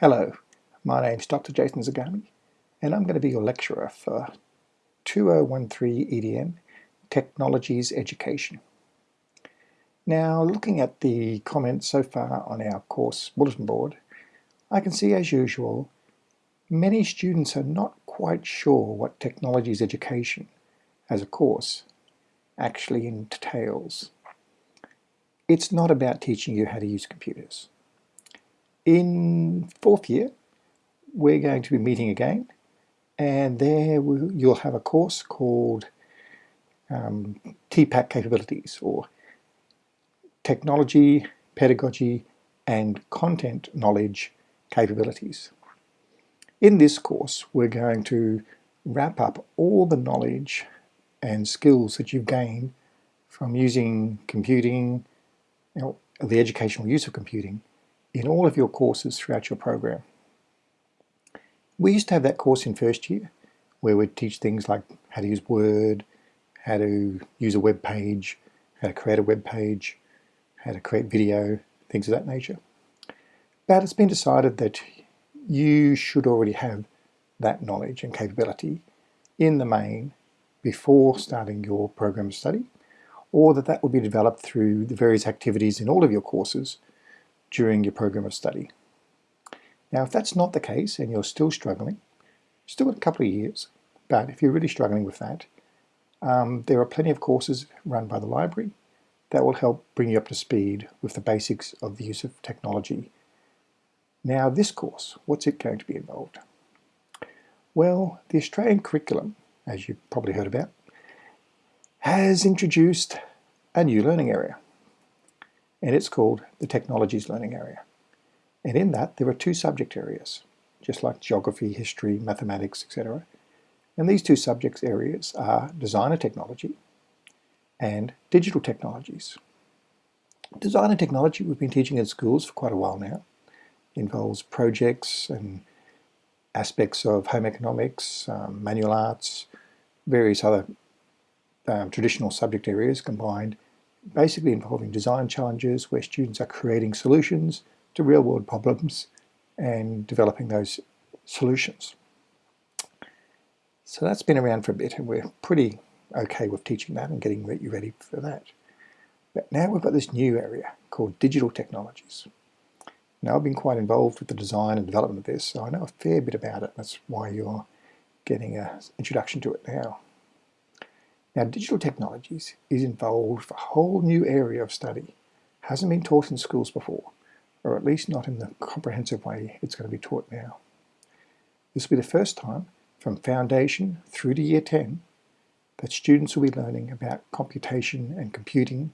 Hello, my name's Dr. Jason Zagami and I'm going to be your lecturer for 2013 EDN Technologies Education. Now looking at the comments so far on our course bulletin board, I can see as usual many students are not quite sure what Technologies Education as a course actually entails. It's not about teaching you how to use computers. In fourth year, we're going to be meeting again, and there you'll have a course called um, TPACK Capabilities, or Technology, Pedagogy, and Content Knowledge Capabilities. In this course, we're going to wrap up all the knowledge and skills that you've gained from using computing, you know, the educational use of computing, in all of your courses throughout your program. We used to have that course in first year where we'd teach things like how to use Word, how to use a web page, how to create a web page, how to create video, things of that nature. But it's been decided that you should already have that knowledge and capability in the main before starting your program of study, or that that will be developed through the various activities in all of your courses during your program of study. Now if that's not the case and you're still struggling, still a couple of years, but if you're really struggling with that, um, there are plenty of courses run by the library that will help bring you up to speed with the basics of the use of technology. Now this course, what's it going to be involved? Well, the Australian curriculum, as you've probably heard about, has introduced a new learning area and it's called the Technologies Learning Area. And in that there are two subject areas, just like geography, history, mathematics, etc. And these two subject areas are design and technology and digital technologies. Design and technology we've been teaching in schools for quite a while now. It involves projects and aspects of home economics, um, manual arts, various other um, traditional subject areas combined basically involving design challenges where students are creating solutions to real-world problems and developing those solutions. So that's been around for a bit and we're pretty okay with teaching that and getting you ready for that. But now we've got this new area called digital technologies. Now I've been quite involved with the design and development of this, so I know a fair bit about it. That's why you're getting an introduction to it now. Now digital technologies is involved for a whole new area of study. Hasn't been taught in schools before, or at least not in the comprehensive way it's going to be taught now. This will be the first time from foundation through to year 10 that students will be learning about computation and computing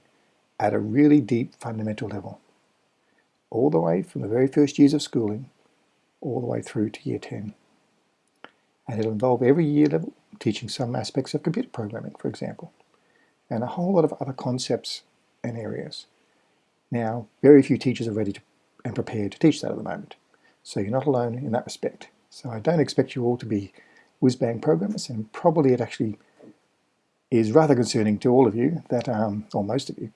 at a really deep fundamental level. All the way from the very first years of schooling, all the way through to year 10. And it'll involve every year level teaching some aspects of computer programming, for example, and a whole lot of other concepts and areas. Now, very few teachers are ready to, and prepared to teach that at the moment, so you're not alone in that respect. So I don't expect you all to be whiz-bang programmers, and probably it actually is rather concerning to all of you, that, um, or most of you,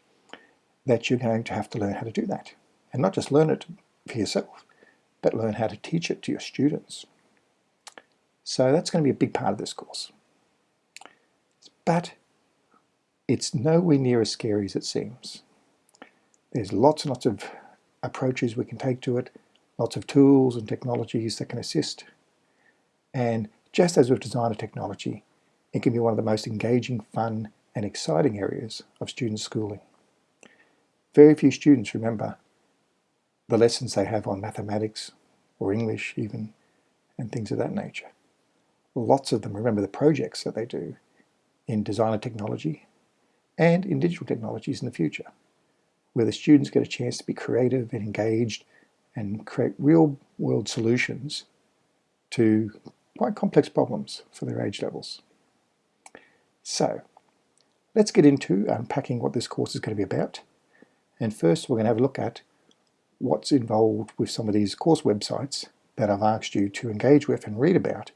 that you're going to have to learn how to do that. And not just learn it for yourself, but learn how to teach it to your students. So that's going to be a big part of this course. But it's nowhere near as scary as it seems. There's lots and lots of approaches we can take to it, lots of tools and technologies that can assist. And just as with design and technology, it can be one of the most engaging, fun and exciting areas of student schooling. Very few students remember the lessons they have on mathematics or English even and things of that nature lots of them remember the projects that they do in design and technology and in digital technologies in the future, where the students get a chance to be creative and engaged and create real world solutions to quite complex problems for their age levels. So let's get into unpacking what this course is going to be about. And first we're going to have a look at what's involved with some of these course websites that I've asked you to engage with and read about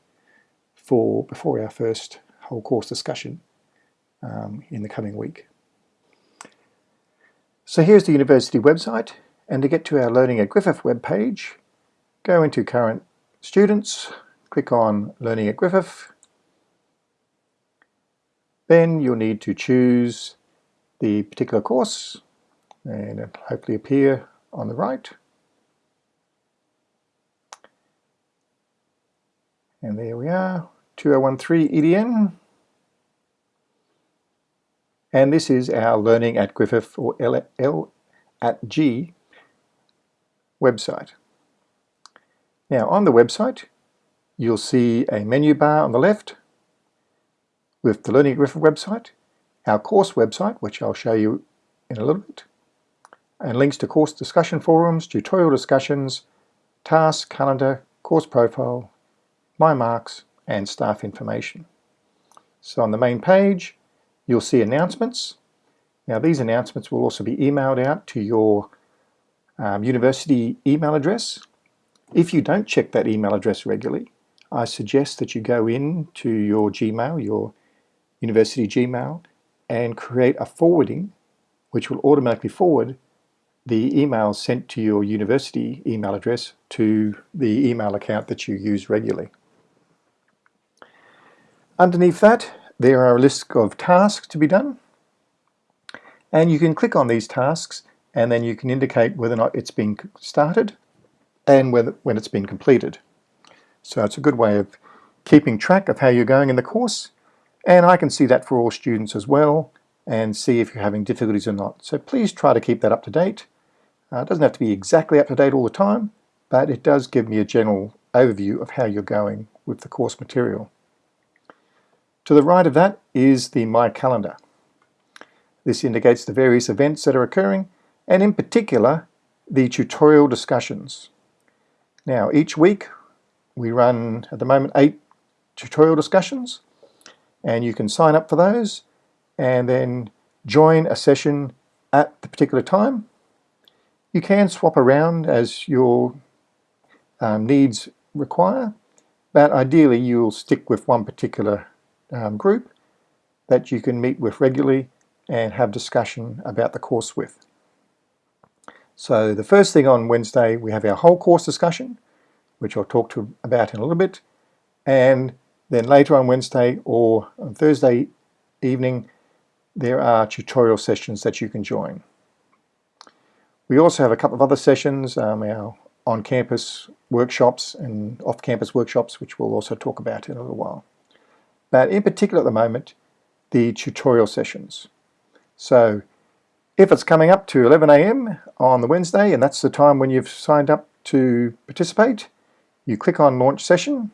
for before our first whole course discussion um, in the coming week. So here's the university website and to get to our Learning at Griffith webpage go into current students, click on Learning at Griffith. Then you'll need to choose the particular course and it'll hopefully appear on the right. And there we are, 2013 EDN. And this is our Learning at Griffith or L, L at G website. Now on the website, you'll see a menu bar on the left with the Learning at Griffith website, our course website, which I'll show you in a little bit, and links to course discussion forums, tutorial discussions, task, calendar, course profile, my marks, and staff information. So on the main page, you'll see announcements. Now these announcements will also be emailed out to your um, university email address. If you don't check that email address regularly, I suggest that you go in to your Gmail, your university Gmail, and create a forwarding which will automatically forward the emails sent to your university email address to the email account that you use regularly. Underneath that, there are a list of tasks to be done. And you can click on these tasks and then you can indicate whether or not it's been started and whether, when it's been completed. So it's a good way of keeping track of how you're going in the course. And I can see that for all students as well and see if you're having difficulties or not. So please try to keep that up to date. Uh, it doesn't have to be exactly up to date all the time, but it does give me a general overview of how you're going with the course material. To the right of that is the My Calendar. This indicates the various events that are occurring and in particular the tutorial discussions. Now each week we run at the moment eight tutorial discussions and you can sign up for those and then join a session at the particular time. You can swap around as your um, needs require but ideally you'll stick with one particular um, group that you can meet with regularly and have discussion about the course with. So the first thing on Wednesday we have our whole course discussion which I'll talk to about in a little bit and then later on Wednesday or on Thursday evening there are tutorial sessions that you can join. We also have a couple of other sessions, um, our on-campus workshops and off-campus workshops which we'll also talk about in a little while but in particular at the moment, the tutorial sessions. So if it's coming up to 11 a.m. on the Wednesday, and that's the time when you've signed up to participate, you click on Launch Session,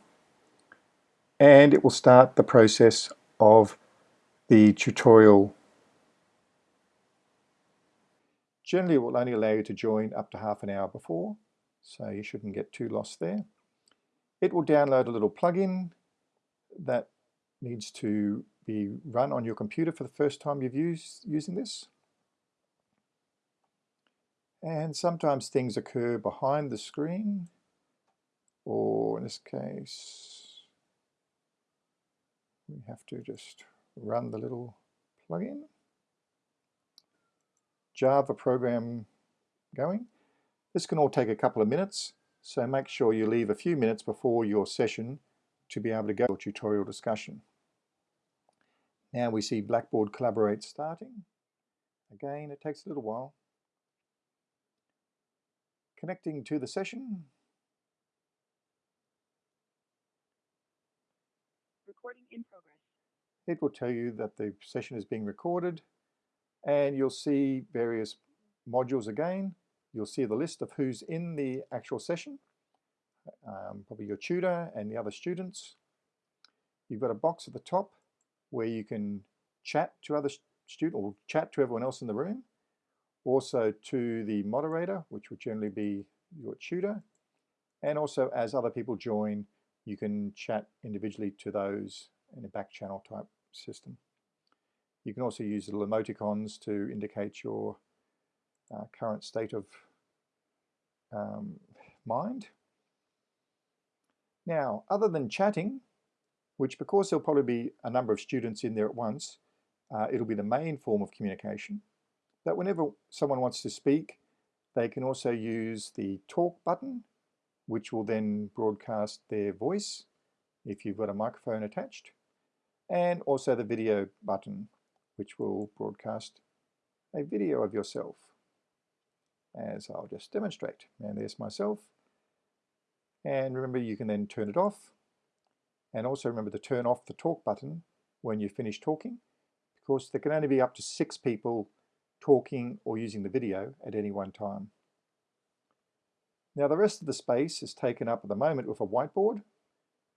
and it will start the process of the tutorial. Generally, it will only allow you to join up to half an hour before, so you shouldn't get too lost there. It will download a little plugin that needs to be run on your computer for the first time you've used using this. And sometimes things occur behind the screen, or in this case, we have to just run the little plugin. Java program going. This can all take a couple of minutes, so make sure you leave a few minutes before your session to be able to go to tutorial discussion. Now we see Blackboard Collaborate starting. Again, it takes a little while. Connecting to the session. Recording in progress. It will tell you that the session is being recorded and you'll see various modules again. You'll see the list of who's in the actual session, um, probably your tutor and the other students. You've got a box at the top where you can chat to other students or chat to everyone else in the room. Also to the moderator, which would generally be your tutor. And also as other people join, you can chat individually to those in a back channel type system. You can also use little emoticons to indicate your uh, current state of um, mind. Now, other than chatting, which because there'll probably be a number of students in there at once, uh, it'll be the main form of communication. But whenever someone wants to speak, they can also use the talk button, which will then broadcast their voice if you've got a microphone attached, and also the video button, which will broadcast a video of yourself, as I'll just demonstrate. And there's myself. And remember, you can then turn it off. And also remember to turn off the talk button when you finish talking, because there can only be up to six people talking or using the video at any one time. Now the rest of the space is taken up at the moment with a whiteboard.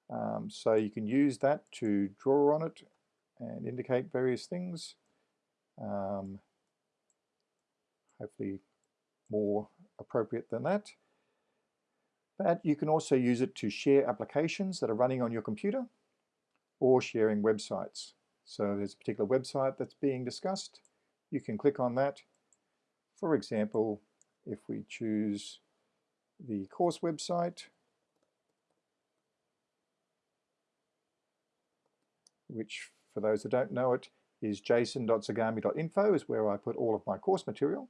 Um, so you can use that to draw on it and indicate various things. Um, hopefully more appropriate than that. But you can also use it to share applications that are running on your computer or sharing websites. So there's a particular website that's being discussed. You can click on that. For example, if we choose the course website, which for those that don't know it is jason.zagami.info is where I put all of my course material.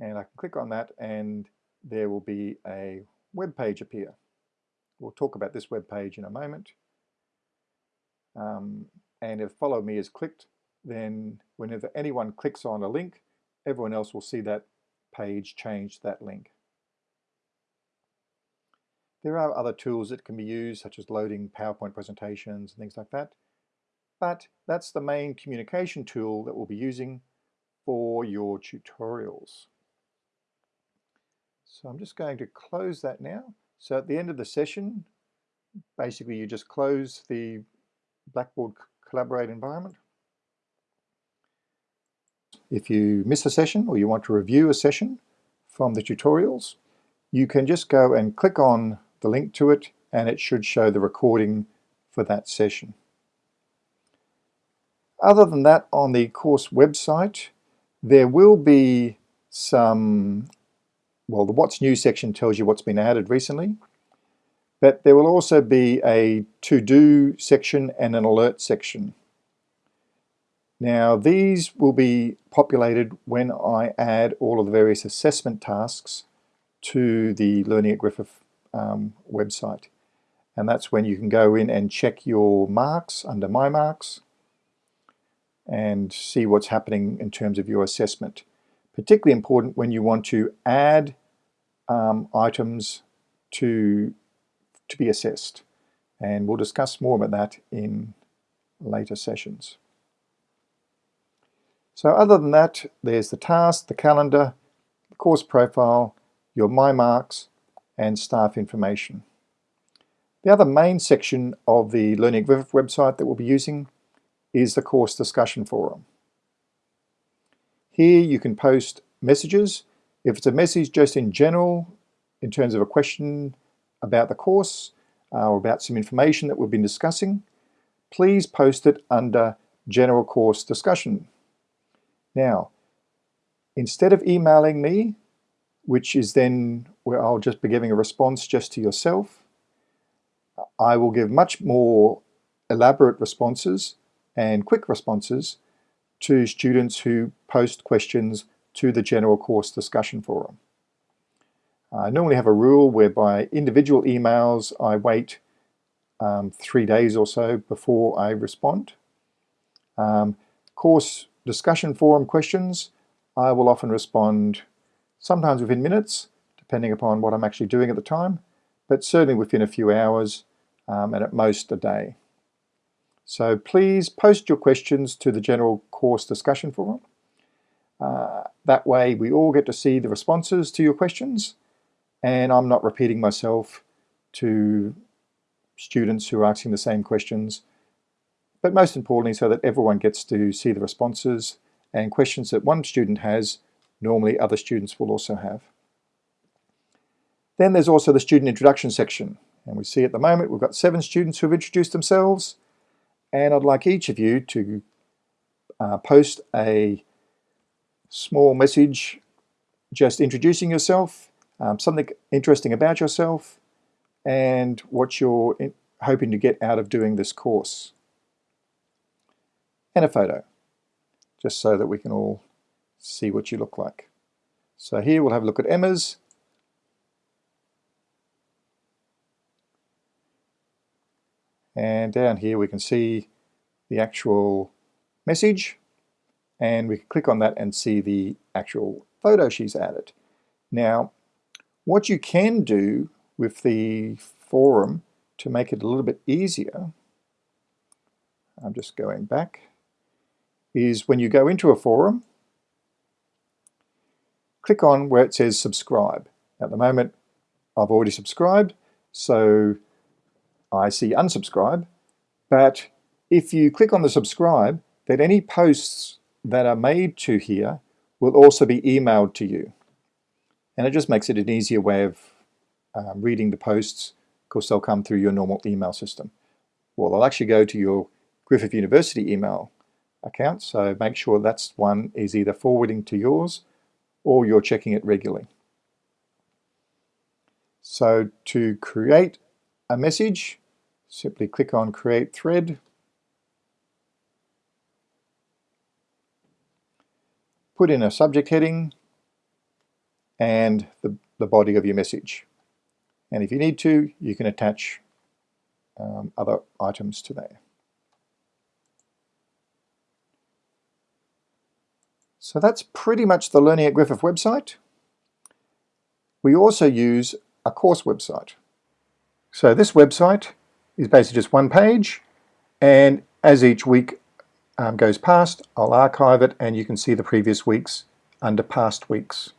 And I can click on that and there will be a web page appear. We'll talk about this web page in a moment. Um, and if follow me is clicked, then whenever anyone clicks on a link, everyone else will see that page change that link. There are other tools that can be used, such as loading PowerPoint presentations and things like that. But that's the main communication tool that we'll be using for your tutorials. So I'm just going to close that now. So at the end of the session, basically you just close the Blackboard Collaborate environment. If you miss a session or you want to review a session from the tutorials, you can just go and click on the link to it and it should show the recording for that session. Other than that, on the course website, there will be some well, the What's New section tells you what's been added recently, but there will also be a To-Do section and an Alert section. Now, these will be populated when I add all of the various assessment tasks to the Learning at Griffith um, website. And that's when you can go in and check your marks under My Marks and see what's happening in terms of your assessment particularly important when you want to add um, items to, to be assessed. And we'll discuss more about that in later sessions. So other than that, there's the task, the calendar, the course profile, your My Marks, and staff information. The other main section of the Learning website that we'll be using is the course discussion forum. Here you can post messages. If it's a message just in general, in terms of a question about the course uh, or about some information that we've been discussing, please post it under General Course Discussion. Now, instead of emailing me, which is then where I'll just be giving a response just to yourself, I will give much more elaborate responses and quick responses to students who post questions to the general course discussion forum. I normally have a rule whereby individual emails I wait um, three days or so before I respond. Um, course discussion forum questions, I will often respond sometimes within minutes, depending upon what I'm actually doing at the time, but certainly within a few hours um, and at most a day. So please post your questions to the general course discussion forum. Uh, that way we all get to see the responses to your questions and I'm not repeating myself to students who are asking the same questions. But most importantly, so that everyone gets to see the responses and questions that one student has, normally other students will also have. Then there's also the student introduction section. And we see at the moment we've got seven students who have introduced themselves and I'd like each of you to uh, post a small message just introducing yourself, um, something interesting about yourself, and what you're in, hoping to get out of doing this course. And a photo, just so that we can all see what you look like. So here we'll have a look at Emma's. And down here we can see the actual message and we can click on that and see the actual photo she's added. Now, what you can do with the forum to make it a little bit easier, I'm just going back, is when you go into a forum, click on where it says subscribe. At the moment, I've already subscribed, so I see unsubscribe, but if you click on the subscribe, then any posts that are made to here will also be emailed to you. And it just makes it an easier way of um, reading the posts. Of course, they'll come through your normal email system. Well, they'll actually go to your Griffith University email account, so make sure that's one is either forwarding to yours or you're checking it regularly. So to create a message, simply click on Create Thread. Put in a subject heading and the, the body of your message. And if you need to, you can attach um, other items to there. So that's pretty much the Learning at Griffith website. We also use a course website. So this website is basically just one page and as each week um, goes past, I'll archive it and you can see the previous weeks under past weeks.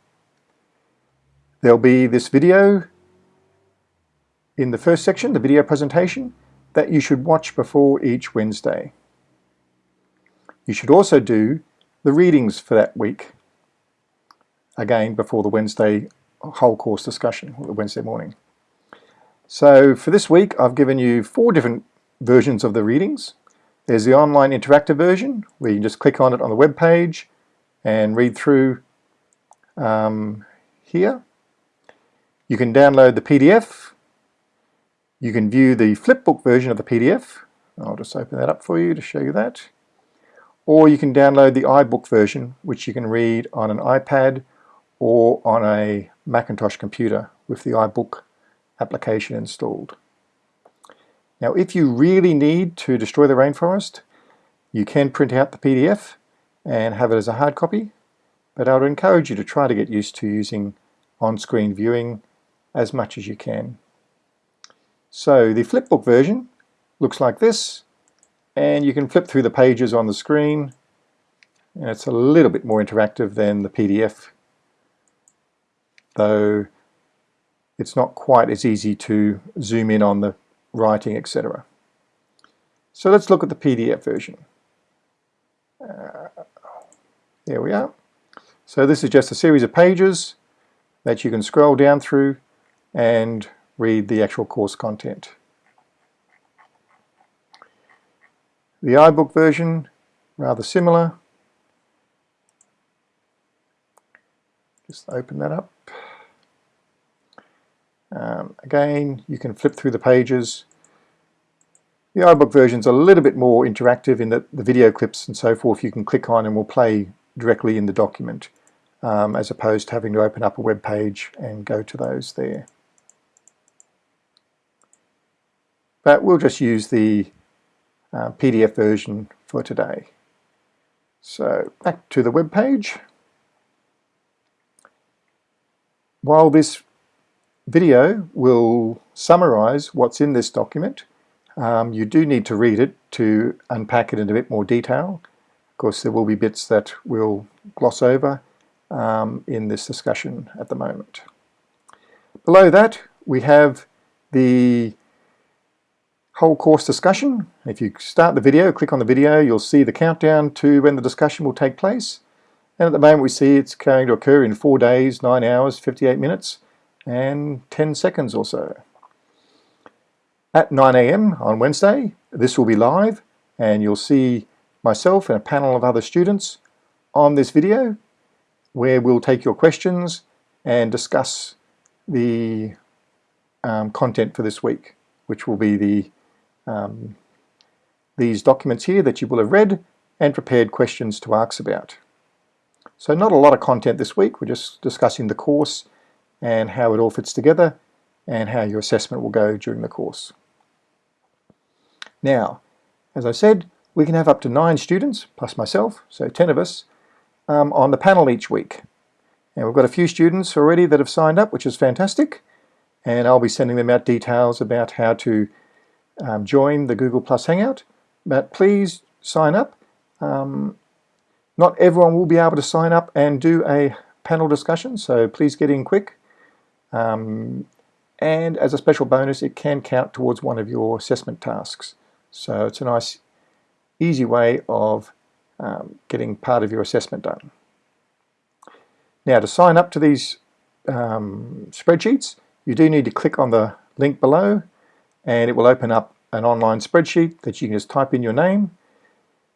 There'll be this video in the first section, the video presentation, that you should watch before each Wednesday. You should also do the readings for that week, again before the Wednesday whole course discussion, the Wednesday morning. So for this week I've given you four different versions of the readings. There's the online interactive version where you can just click on it on the web page and read through um, here. You can download the PDF. You can view the flipbook version of the PDF. I'll just open that up for you to show you that. Or you can download the iBook version, which you can read on an iPad or on a Macintosh computer with the iBook application installed. Now if you really need to destroy the rainforest, you can print out the PDF and have it as a hard copy, but I would encourage you to try to get used to using on-screen viewing as much as you can. So the flipbook version looks like this and you can flip through the pages on the screen and it's a little bit more interactive than the PDF though it's not quite as easy to zoom in on the writing etc. So let's look at the PDF version. Uh, there we are. So this is just a series of pages that you can scroll down through and read the actual course content. The iBook version, rather similar. Just open that up. Again, you can flip through the pages. The iBook version is a little bit more interactive in that the video clips and so forth you can click on and will play directly in the document um, as opposed to having to open up a web page and go to those there. But we'll just use the uh, PDF version for today. So back to the web page. While this video will summarize what's in this document, um, you do need to read it to unpack it in a bit more detail. Of course, there will be bits that we'll gloss over um, in this discussion at the moment. Below that, we have the whole course discussion. If you start the video, click on the video, you'll see the countdown to when the discussion will take place. And at the moment we see it's going to occur in 4 days, 9 hours, 58 minutes and 10 seconds or so. At 9 a.m. on Wednesday, this will be live and you'll see myself and a panel of other students on this video where we'll take your questions and discuss the um, content for this week, which will be the um, these documents here that you will have read and prepared questions to ask about. So not a lot of content this week, we're just discussing the course and how it all fits together and how your assessment will go during the course. Now, as I said, we can have up to nine students, plus myself, so 10 of us, um, on the panel each week. And we've got a few students already that have signed up, which is fantastic. And I'll be sending them out details about how to um, join the Google Plus Hangout. But please sign up. Um, not everyone will be able to sign up and do a panel discussion, so please get in quick. Um, and as a special bonus, it can count towards one of your assessment tasks. So it's a nice, easy way of um, getting part of your assessment done. Now to sign up to these um, spreadsheets, you do need to click on the link below and it will open up an online spreadsheet that you can just type in your name.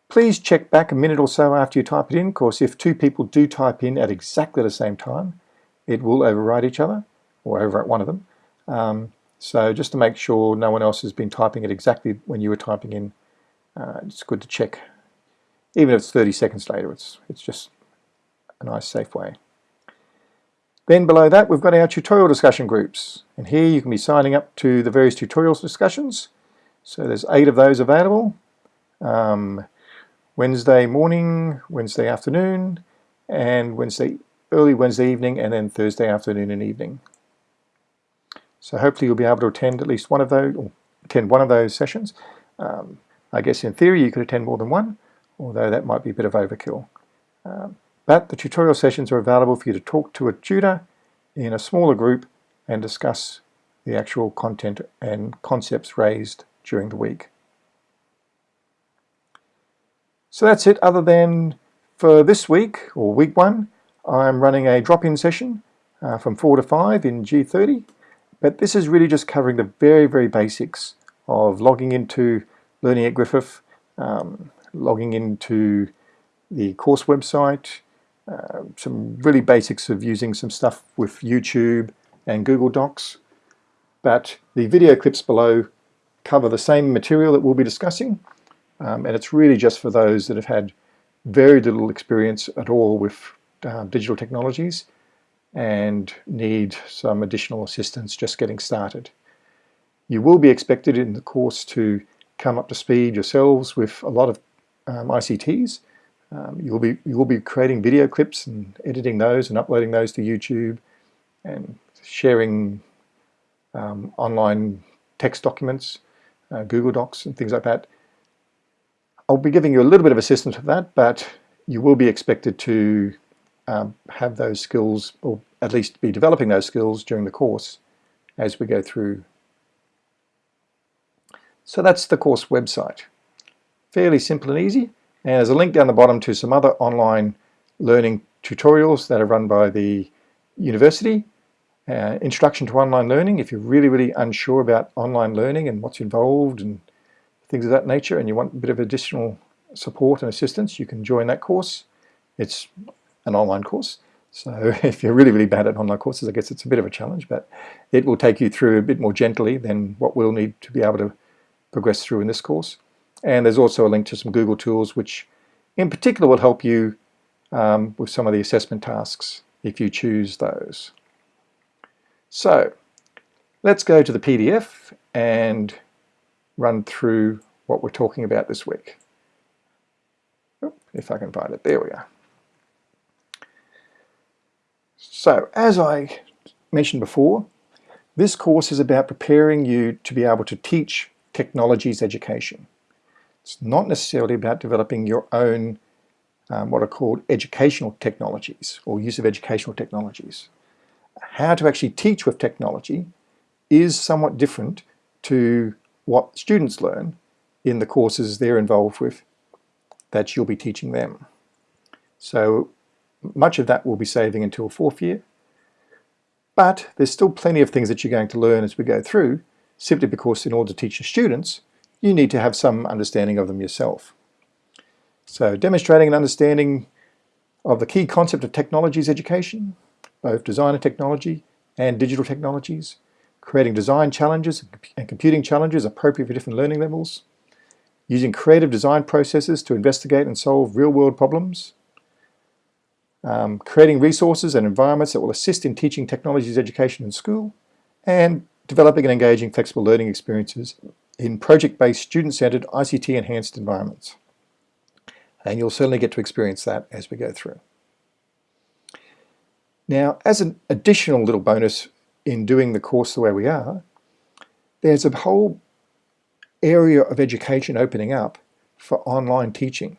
Please check back a minute or so after you type it in, of course if two people do type in at exactly the same time, it will override each other, or over at one of them. Um, so just to make sure no one else has been typing it exactly when you were typing in, uh, it's good to check. Even if it's 30 seconds later, it's, it's just a nice safe way. Then below that we've got our tutorial discussion groups and here you can be signing up to the various tutorials discussions. So there's eight of those available. Um, Wednesday morning, Wednesday afternoon, and Wednesday early Wednesday evening, and then Thursday afternoon and evening. So hopefully you'll be able to attend at least one of those, or attend one of those sessions. Um, I guess in theory you could attend more than one, although that might be a bit of overkill. Um, but the tutorial sessions are available for you to talk to a tutor in a smaller group and discuss the actual content and concepts raised during the week. So that's it other than for this week, or week one, I'm running a drop-in session uh, from 4 to 5 in G30. But this is really just covering the very, very basics of logging into Learning at Griffith, um, logging into the course website, uh, some really basics of using some stuff with YouTube and Google Docs. But the video clips below cover the same material that we'll be discussing, um, and it's really just for those that have had very little experience at all with uh, digital technologies and need some additional assistance just getting started. You will be expected in the course to come up to speed yourselves with a lot of um, ICTs. Um, you'll be you will be creating video clips and editing those and uploading those to YouTube and sharing um, online text documents, uh, Google Docs and things like that. I'll be giving you a little bit of assistance with that, but you will be expected to um, have those skills, or at least be developing those skills during the course as we go through. So that's the course website. Fairly simple and easy. And there's a link down the bottom to some other online learning tutorials that are run by the university. Uh, introduction to online learning, if you're really, really unsure about online learning and what's involved and things of that nature, and you want a bit of additional support and assistance, you can join that course. It's an online course. So if you're really, really bad at online courses, I guess it's a bit of a challenge, but it will take you through a bit more gently than what we'll need to be able to progress through in this course. And there's also a link to some Google tools, which in particular will help you um, with some of the assessment tasks if you choose those. So let's go to the PDF and run through what we're talking about this week. If I can find it, there we are. So as I mentioned before, this course is about preparing you to be able to teach technologies education. It's not necessarily about developing your own um, what are called educational technologies or use of educational technologies. How to actually teach with technology is somewhat different to what students learn in the courses they're involved with that you'll be teaching them. So much of that will be saving until fourth year. But there's still plenty of things that you're going to learn as we go through, simply because in order to teach your students, you need to have some understanding of them yourself. So demonstrating an understanding of the key concept of technologies education, both design and technology and digital technologies, creating design challenges and computing challenges appropriate for different learning levels, using creative design processes to investigate and solve real-world problems, um, creating resources and environments that will assist in teaching technologies education in school, and developing and engaging flexible learning experiences in project-based, student-centered, ICT-enhanced environments. And you'll certainly get to experience that as we go through. Now, as an additional little bonus in doing the course the way we are, there's a whole area of education opening up for online teaching.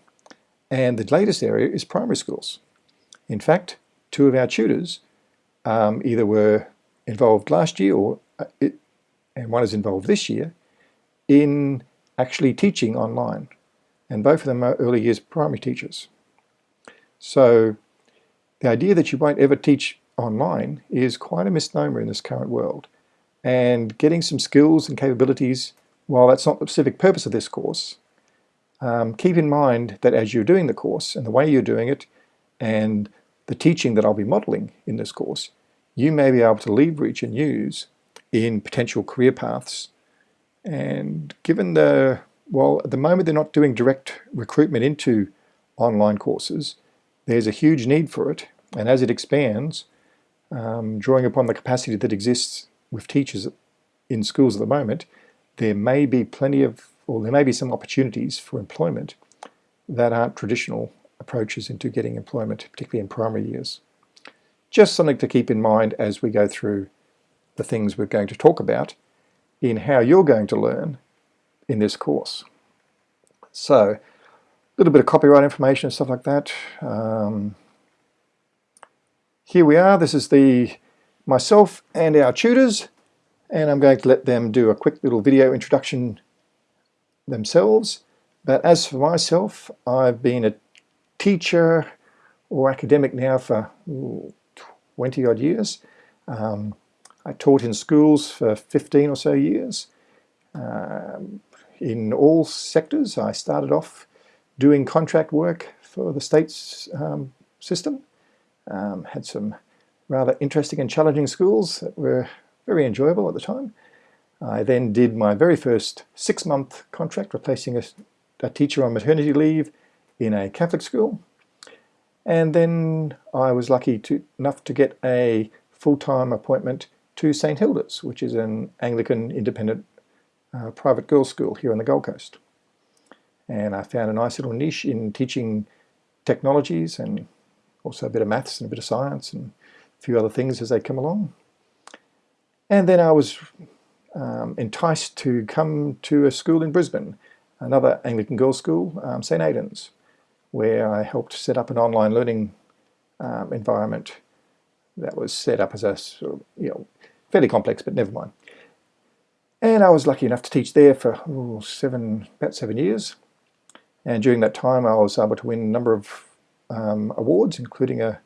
And the latest area is primary schools. In fact, two of our tutors um, either were involved last year or uh, it, and one is involved this year in actually teaching online. And both of them are early years primary teachers. So the idea that you won't ever teach online is quite a misnomer in this current world. And getting some skills and capabilities, while that's not the specific purpose of this course, um, keep in mind that as you're doing the course and the way you're doing it and the teaching that I'll be modeling in this course, you may be able to leverage and use in potential career paths. And given the, well, at the moment they're not doing direct recruitment into online courses, there's a huge need for it. And as it expands, um, drawing upon the capacity that exists with teachers in schools at the moment, there may be plenty of, or there may be some opportunities for employment that aren't traditional approaches into getting employment, particularly in primary years. Just something to keep in mind as we go through the things we're going to talk about in how you're going to learn in this course. So, a little bit of copyright information and stuff like that. Um, here we are. This is the myself and our tutors, and I'm going to let them do a quick little video introduction themselves. But as for myself, I've been a teacher or academic now for 20 odd years. Um, I taught in schools for 15 or so years. Um, in all sectors, I started off doing contract work for the state's um, system. Um, had some rather interesting and challenging schools that were very enjoyable at the time. I then did my very first six-month contract replacing a, a teacher on maternity leave in a Catholic school. And then I was lucky to, enough to get a full-time appointment to St Hilda's, which is an Anglican independent uh, private girls' school here on the Gold Coast. And I found a nice little niche in teaching technologies and also a bit of maths and a bit of science and a few other things as they come along. And then I was um, enticed to come to a school in Brisbane, another Anglican girls' school, um, St Aidan's where I helped set up an online learning um, environment that was set up as a sort of, you know, fairly complex, but never mind. And I was lucky enough to teach there for ooh, seven, about seven years. And during that time, I was able to win a number of um, awards, including a,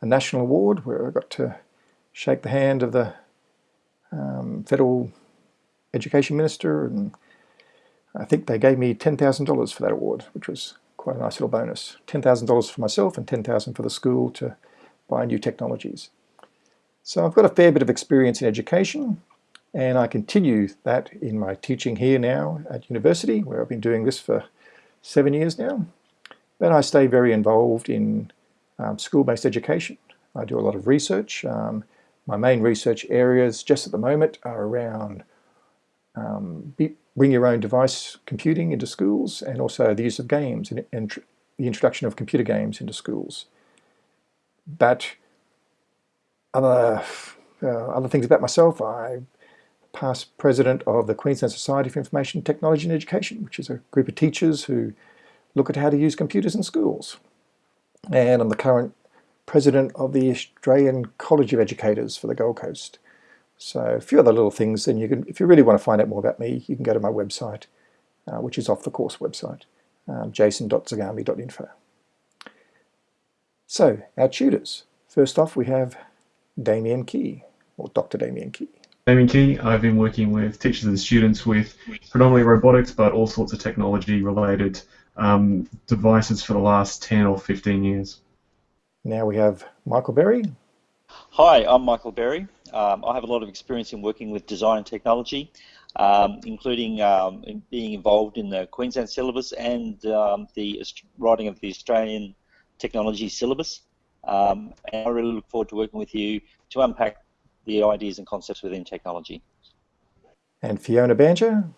a, national award where I got to shake the hand of the um, federal education minister, and I think they gave me $10,000 for that award, which was quite a nice little bonus. $10,000 for myself and 10,000 for the school to buy new technologies. So I've got a fair bit of experience in education and I continue that in my teaching here now at university where I've been doing this for seven years now. But I stay very involved in um, school-based education. I do a lot of research. Um, my main research areas just at the moment are around um, bring your own device computing into schools and also the use of games and, and the introduction of computer games into schools. But other, uh, other things about myself, I past president of the Queensland Society for Information Technology and Education, which is a group of teachers who look at how to use computers in schools. And I'm the current president of the Australian College of Educators for the Gold Coast. So a few other little things, and you can, if you really want to find out more about me, you can go to my website, uh, which is off the course website, um, jason.zagami.info. So, our tutors. First off, we have Damien Kee, or Dr. Damien Kee. Damien Kee, I've been working with teachers and students with predominantly robotics, but all sorts of technology-related um, devices for the last 10 or 15 years. Now we have Michael Berry. Hi, I'm Michael Berry. Um, I have a lot of experience in working with design and technology, um, including um, in being involved in the Queensland syllabus and um, the writing of the Australian technology syllabus. Um, and I really look forward to working with you to unpack the ideas and concepts within technology. And Fiona Banjer?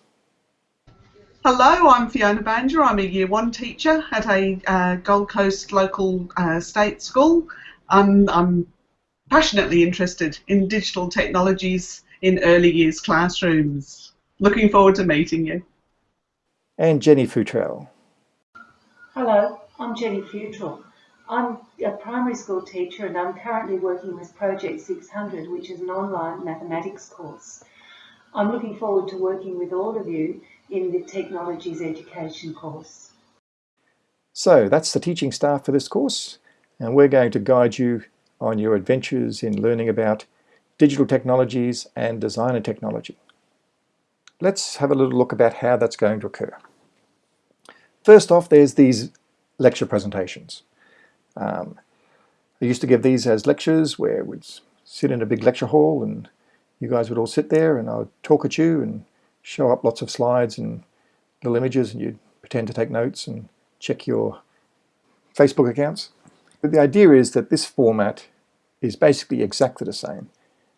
Hello, I'm Fiona Banger. I'm a Year 1 teacher at a uh, Gold Coast local uh, state school. Um, I'm passionately interested in digital technologies in early years classrooms. Looking forward to meeting you. And Jenny Futrell. Hello, I'm Jenny Futrell. I'm a primary school teacher and I'm currently working with Project 600, which is an online mathematics course. I'm looking forward to working with all of you in the Technologies Education course. So that's the teaching staff for this course and we're going to guide you on your adventures in learning about digital technologies and design and technology. Let's have a little look about how that's going to occur. First off, there's these lecture presentations. Um, I used to give these as lectures where we'd sit in a big lecture hall and you guys would all sit there and I would talk at you and show up lots of slides and little images and you'd pretend to take notes and check your Facebook accounts. But the idea is that this format is basically exactly the same.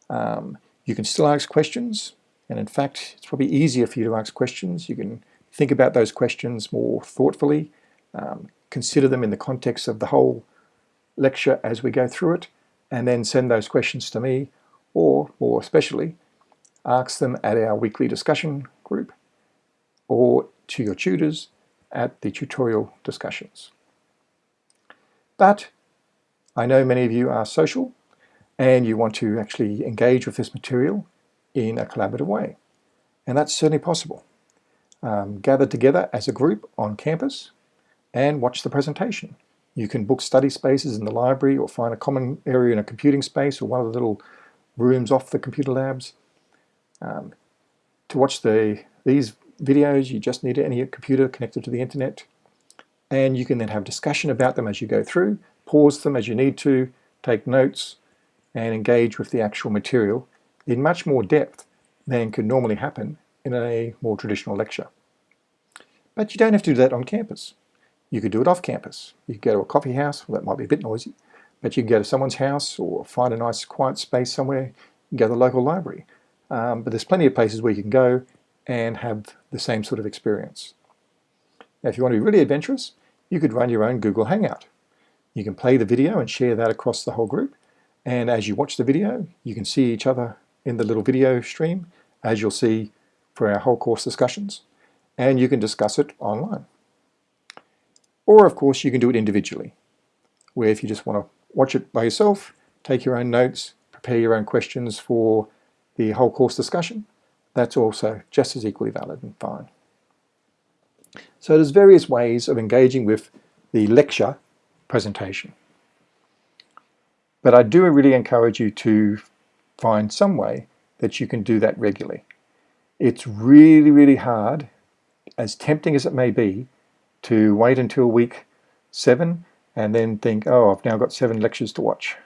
Um, you can still ask questions, and in fact, it's probably easier for you to ask questions. You can think about those questions more thoughtfully, um, consider them in the context of the whole lecture as we go through it, and then send those questions to me, or more especially, ask them at our weekly discussion group, or to your tutors at the tutorial discussions. But I know many of you are social and you want to actually engage with this material in a collaborative way. And that's certainly possible. Um, gather together as a group on campus and watch the presentation. You can book study spaces in the library or find a common area in a computing space or one of the little rooms off the computer labs. Um, to watch the these videos, you just need any computer connected to the internet and you can then have discussion about them as you go through, pause them as you need to, take notes, and engage with the actual material in much more depth than could normally happen in a more traditional lecture. But you don't have to do that on campus. You could do it off campus. You could go to a coffee house, well, that might be a bit noisy, but you can go to someone's house or find a nice quiet space somewhere, go to the local library. Um, but there's plenty of places where you can go and have the same sort of experience. Now, if you want to be really adventurous, you could run your own Google Hangout. You can play the video and share that across the whole group. And as you watch the video, you can see each other in the little video stream, as you'll see for our whole course discussions. And you can discuss it online. Or of course, you can do it individually, where if you just want to watch it by yourself, take your own notes, prepare your own questions for the whole course discussion, that's also just as equally valid and fine. So there's various ways of engaging with the lecture presentation. But I do really encourage you to find some way that you can do that regularly. It's really, really hard, as tempting as it may be, to wait until week seven and then think, oh, I've now got seven lectures to watch.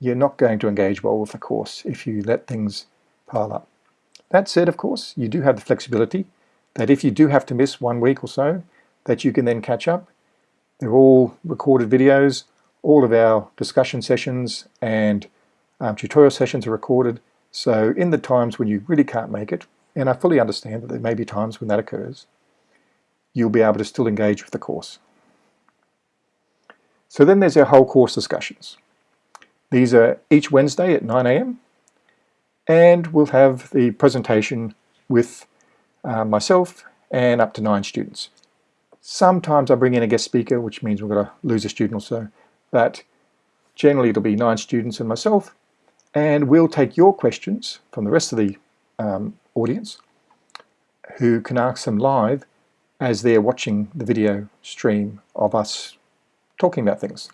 You're not going to engage well with the course if you let things pile up. That said, of course, you do have the flexibility that if you do have to miss one week or so, that you can then catch up. They're all recorded videos. All of our discussion sessions and um, tutorial sessions are recorded. So in the times when you really can't make it, and I fully understand that there may be times when that occurs, you'll be able to still engage with the course. So then there's our whole course discussions. These are each Wednesday at 9 a.m. and we'll have the presentation with uh, myself, and up to nine students. Sometimes I bring in a guest speaker, which means we're going to lose a student or so, but generally it'll be nine students and myself, and we'll take your questions from the rest of the um, audience who can ask them live as they're watching the video stream of us talking about things.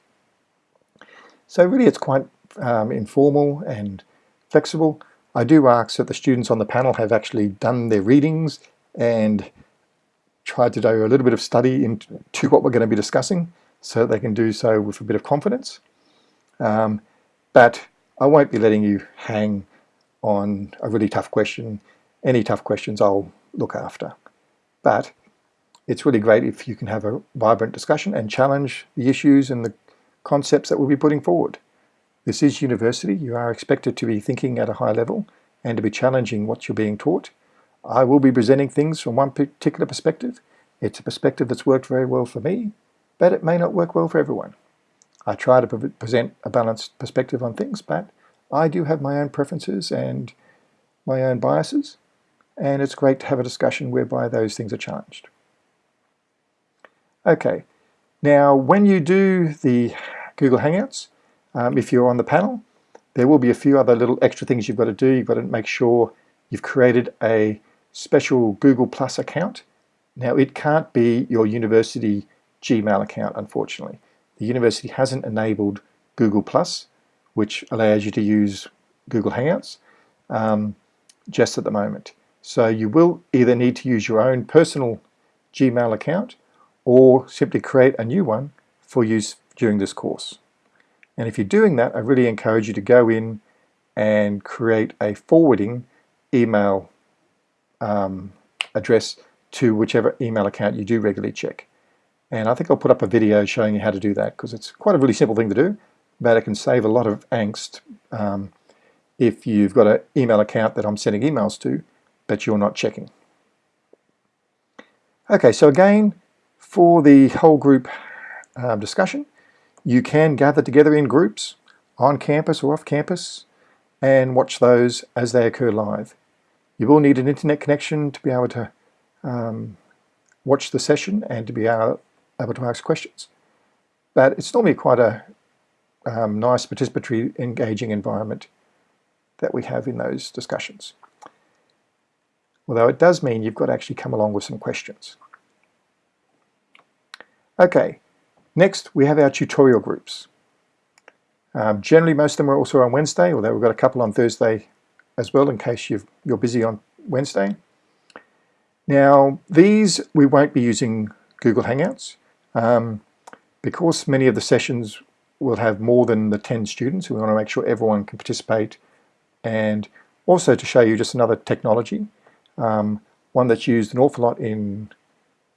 So really it's quite um, informal and flexible. I do ask that the students on the panel have actually done their readings and tried to do a little bit of study into what we're going to be discussing so that they can do so with a bit of confidence. Um, but I won't be letting you hang on a really tough question. Any tough questions I'll look after. But it's really great if you can have a vibrant discussion and challenge the issues and the concepts that we'll be putting forward. This is university. You are expected to be thinking at a high level and to be challenging what you're being taught. I will be presenting things from one particular perspective. It's a perspective that's worked very well for me, but it may not work well for everyone. I try to pre present a balanced perspective on things, but I do have my own preferences and my own biases, and it's great to have a discussion whereby those things are challenged. Okay, now when you do the Google Hangouts, um, if you're on the panel, there will be a few other little extra things you've got to do. You've got to make sure you've created a special Google Plus account. Now it can't be your university Gmail account, unfortunately. The university hasn't enabled Google Plus, which allows you to use Google Hangouts um, just at the moment. So you will either need to use your own personal Gmail account or simply create a new one for use during this course. And if you're doing that, I really encourage you to go in and create a forwarding email um, address to whichever email account you do regularly check. And I think I'll put up a video showing you how to do that because it's quite a really simple thing to do, but it can save a lot of angst um, if you've got an email account that I'm sending emails to, but you're not checking. Okay, so again, for the whole group um, discussion, you can gather together in groups on campus or off campus and watch those as they occur live. You will need an internet connection to be able to um, watch the session and to be able, able to ask questions. But it's normally quite a um, nice participatory engaging environment that we have in those discussions. Although it does mean you've got to actually come along with some questions. Okay, next we have our tutorial groups. Um, generally most of them are also on Wednesday, although we've got a couple on Thursday as well in case you are busy on Wednesday. Now these we won't be using Google Hangouts um, because many of the sessions will have more than the 10 students. We want to make sure everyone can participate and also to show you just another technology, um, one that's used an awful lot in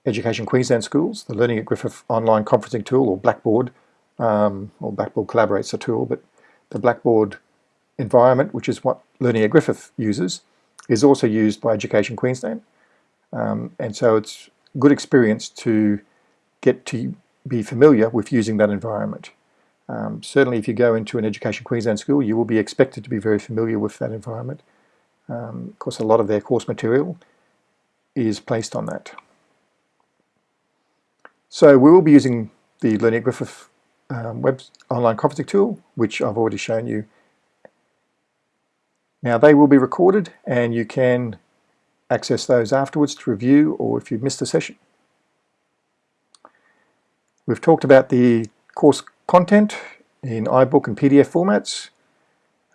Education Queensland schools, the Learning at Griffith online conferencing tool or Blackboard, um, or Blackboard Collaborate's a tool, but the Blackboard environment, which is what Learning at Griffith uses, is also used by Education Queensland. Um, and so it's good experience to get to be familiar with using that environment. Um, certainly if you go into an Education Queensland school, you will be expected to be very familiar with that environment. Um, of course, a lot of their course material is placed on that. So we will be using the Learning Griffith um, web online conferencing tool, which I've already shown you. Now they will be recorded and you can access those afterwards to review or if you've missed a session. We've talked about the course content in iBook and PDF formats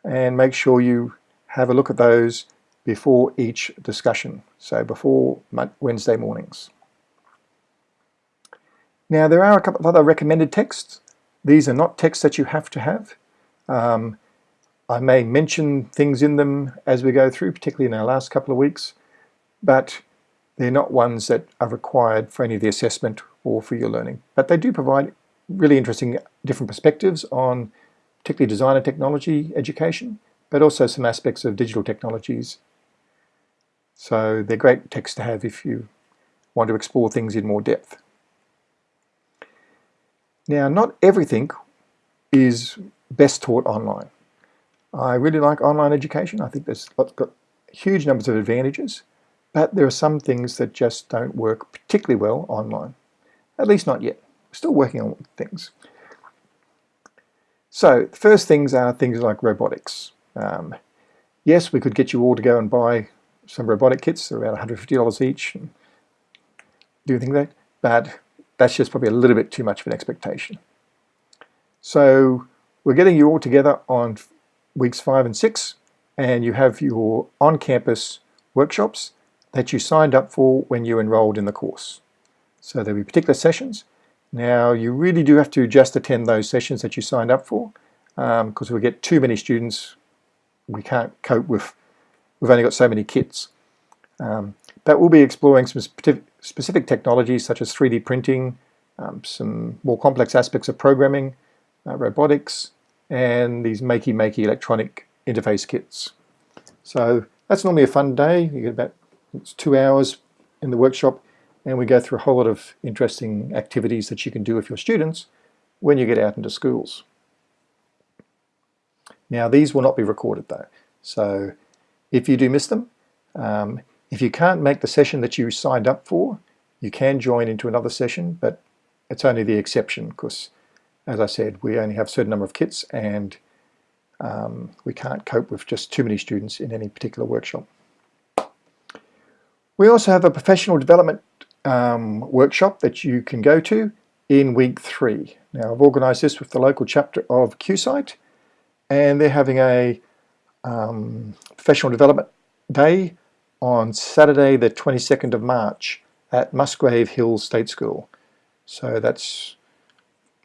and make sure you have a look at those before each discussion, so before Wednesday mornings. Now there are a couple of other recommended texts. These are not texts that you have to have. Um, I may mention things in them as we go through, particularly in our last couple of weeks, but they're not ones that are required for any of the assessment or for your learning. But they do provide really interesting different perspectives on particularly design and technology education, but also some aspects of digital technologies. So they're great texts to have if you want to explore things in more depth. Now, not everything is best taught online. I really like online education. I think there's got huge numbers of advantages, but there are some things that just don't work particularly well online. At least not yet. We're still working on things. So, the first things are things like robotics. Um, yes, we could get you all to go and buy some robotic kits. They're about $150 each. And do you think that. But that's just probably a little bit too much of an expectation. So we're getting you all together on weeks five and six, and you have your on-campus workshops that you signed up for when you enrolled in the course. So there'll be particular sessions. Now you really do have to just attend those sessions that you signed up for because um, we get too many students, we can't cope with, we've only got so many kits. Um, but we'll be exploring some specific, specific technologies such as 3D printing, um, some more complex aspects of programming, uh, robotics, and these makey-makey electronic interface kits. So that's normally a fun day. You get about It's two hours in the workshop and we go through a whole lot of interesting activities that you can do with your students when you get out into schools. Now these will not be recorded though, so if you do miss them, um, if you can't make the session that you signed up for, you can join into another session, but it's only the exception because, as I said, we only have a certain number of kits and um, we can't cope with just too many students in any particular workshop. We also have a professional development um, workshop that you can go to in week three. Now I've organised this with the local chapter of QSite and they're having a um, professional development day on Saturday the 22nd of March at Musgrave Hills State School. So that's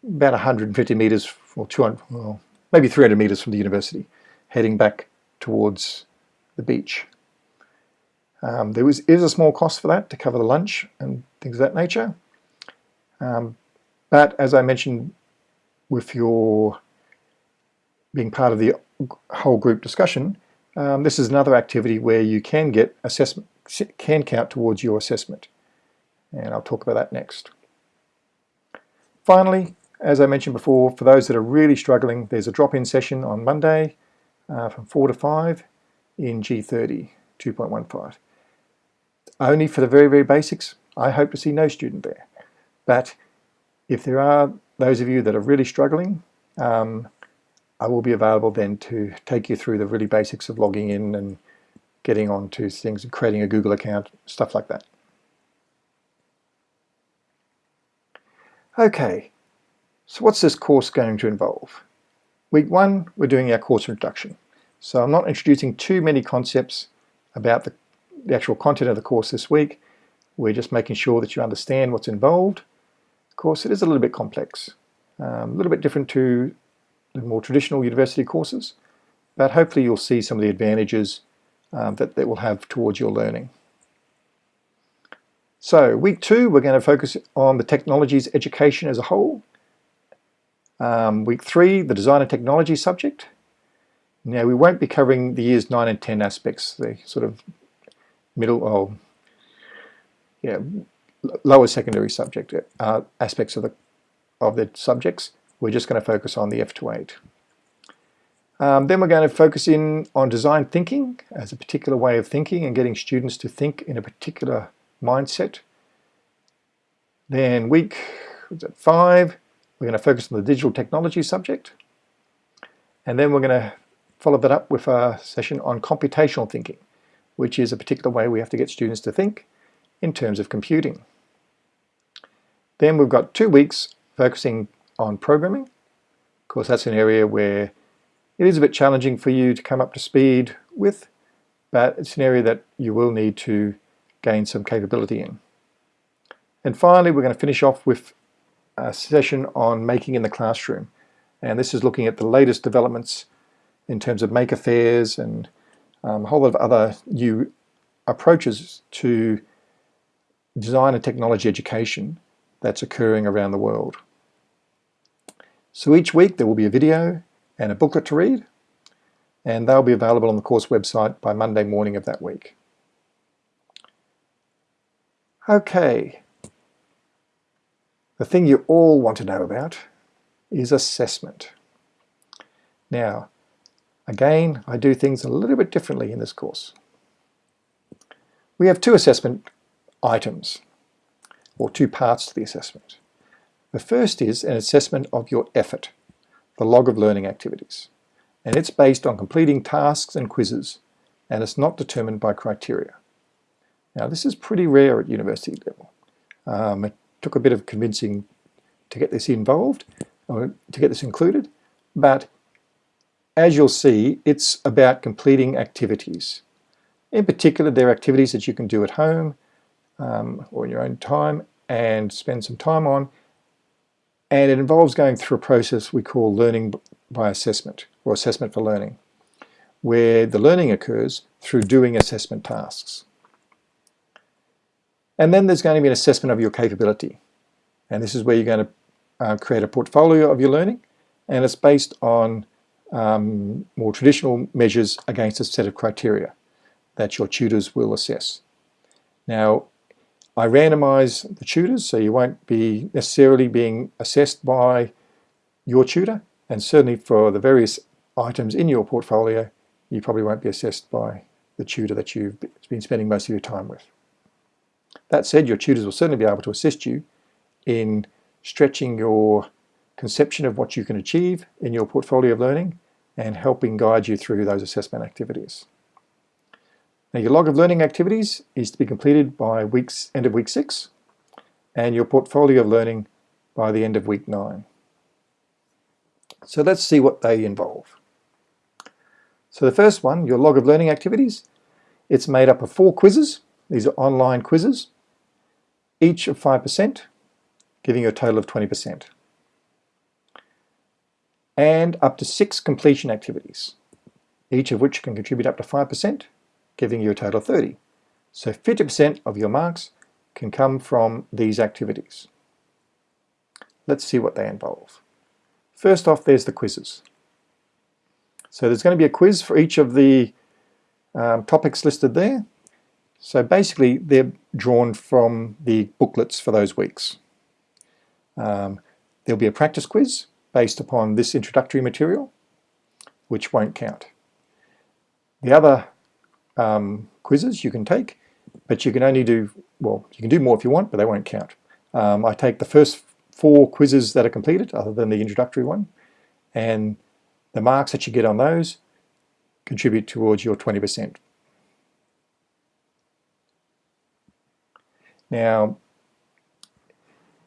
about 150 metres or 200, well, maybe 300 metres from the university, heading back towards the beach. Um, there was, is a small cost for that to cover the lunch and things of that nature. Um, but as I mentioned with your being part of the whole group discussion, um, this is another activity where you can get assessment, can count towards your assessment. And I'll talk about that next. Finally, as I mentioned before, for those that are really struggling, there's a drop-in session on Monday uh, from 4 to 5 in G30 2.15. Only for the very, very basics, I hope to see no student there. But if there are those of you that are really struggling, um, I will be available then to take you through the really basics of logging in and getting on to things, and creating a Google account, stuff like that. Okay, so what's this course going to involve? Week one, we're doing our course introduction. So I'm not introducing too many concepts about the, the actual content of the course this week. We're just making sure that you understand what's involved. Of course, it is a little bit complex, um, a little bit different to the more traditional university courses, but hopefully you'll see some of the advantages um, that that will have towards your learning. So week two, we're going to focus on the technologies education as a whole. Um, week three, the design and technology subject. Now we won't be covering the years 9 and 10 aspects, the sort of middle, or yeah, lower secondary subject uh, aspects of the of the subjects. We're just going to focus on the F to 8. Um, then we're going to focus in on design thinking as a particular way of thinking and getting students to think in a particular mindset. Then week five, we're going to focus on the digital technology subject. And then we're going to follow that up with a session on computational thinking, which is a particular way we have to get students to think in terms of computing. Then we've got two weeks focusing on programming. Of course, that's an area where it is a bit challenging for you to come up to speed with, but it's an area that you will need to gain some capability in. And finally, we're going to finish off with a session on making in the classroom. And this is looking at the latest developments in terms of maker fairs and um, a whole lot of other new approaches to design and technology education that's occurring around the world. So each week there will be a video and a booklet to read and they'll be available on the course website by Monday morning of that week. Okay, the thing you all want to know about is assessment. Now, again, I do things a little bit differently in this course. We have two assessment items, or two parts to the assessment. The first is an assessment of your effort, the log of learning activities. And it's based on completing tasks and quizzes, and it's not determined by criteria. Now this is pretty rare at university level. Um, it took a bit of convincing to get this involved, or to get this included, but as you'll see, it's about completing activities. In particular, there are activities that you can do at home um, or in your own time and spend some time on, and it involves going through a process we call learning by assessment, or assessment for learning, where the learning occurs through doing assessment tasks. And then there's going to be an assessment of your capability. And this is where you're going to uh, create a portfolio of your learning, and it's based on um, more traditional measures against a set of criteria that your tutors will assess. Now, I randomise the tutors, so you won't be necessarily being assessed by your tutor, and certainly for the various items in your portfolio, you probably won't be assessed by the tutor that you've been spending most of your time with. That said, your tutors will certainly be able to assist you in stretching your conception of what you can achieve in your portfolio of learning and helping guide you through those assessment activities. Now your log of learning activities is to be completed by weeks end of week six and your portfolio of learning by the end of week nine. So let's see what they involve. So the first one, your log of learning activities, it's made up of four quizzes. These are online quizzes, each of 5%, giving you a total of 20%. And up to six completion activities, each of which can contribute up to 5%, giving you a total of 30. So 50% of your marks can come from these activities. Let's see what they involve. First off, there's the quizzes. So there's going to be a quiz for each of the um, topics listed there. So basically, they're drawn from the booklets for those weeks. Um, there'll be a practice quiz based upon this introductory material, which won't count. The other um, quizzes you can take, but you can only do, well, you can do more if you want, but they won't count. Um, I take the first four quizzes that are completed, other than the introductory one, and the marks that you get on those contribute towards your 20%. Now,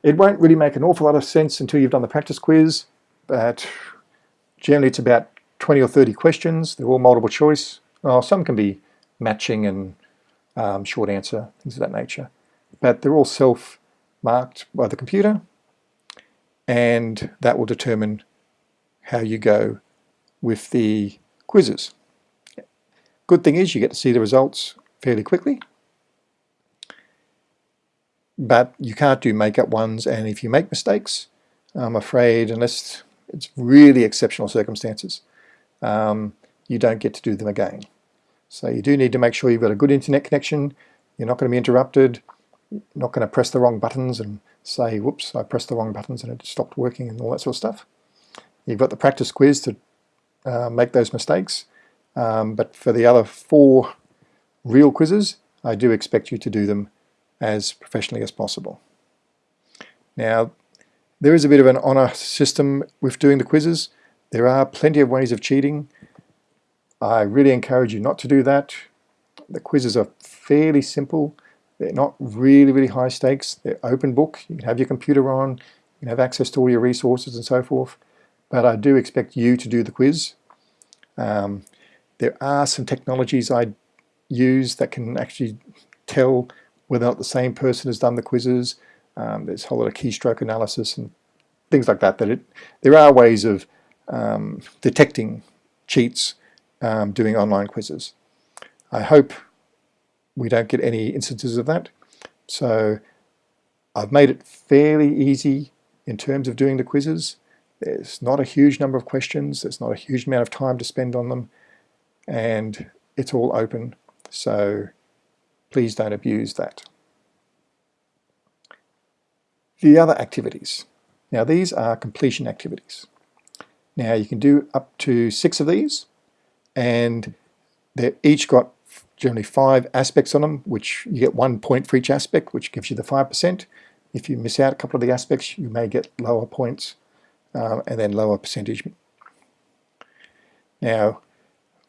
it won't really make an awful lot of sense until you've done the practice quiz, but generally it's about 20 or 30 questions. They're all multiple choice. Well, some can be matching and um, short answer, things of that nature. But they're all self-marked by the computer and that will determine how you go with the quizzes. Good thing is you get to see the results fairly quickly but you can't do make-up ones and if you make mistakes I'm afraid unless it's really exceptional circumstances um, you don't get to do them again. So you do need to make sure you've got a good internet connection, you're not going to be interrupted, you're not going to press the wrong buttons and say, whoops, I pressed the wrong buttons and it stopped working and all that sort of stuff. You've got the practice quiz to uh, make those mistakes, um, but for the other four real quizzes, I do expect you to do them as professionally as possible. Now, there is a bit of an honour system with doing the quizzes. There are plenty of ways of cheating. I really encourage you not to do that. The quizzes are fairly simple. They're not really, really high stakes. They're open book. You can have your computer on. You can have access to all your resources and so forth. But I do expect you to do the quiz. Um, there are some technologies I use that can actually tell whether or not the same person has done the quizzes. Um, there's a whole lot of keystroke analysis and things like that. That it, there are ways of um, detecting cheats um, doing online quizzes. I hope we don't get any instances of that. So I've made it fairly easy in terms of doing the quizzes. There's not a huge number of questions, there's not a huge amount of time to spend on them, and it's all open. So please don't abuse that. The other activities. Now these are completion activities. Now you can do up to six of these and they've each got generally five aspects on them, which you get one point for each aspect, which gives you the 5%. If you miss out a couple of the aspects, you may get lower points um, and then lower percentage. Now,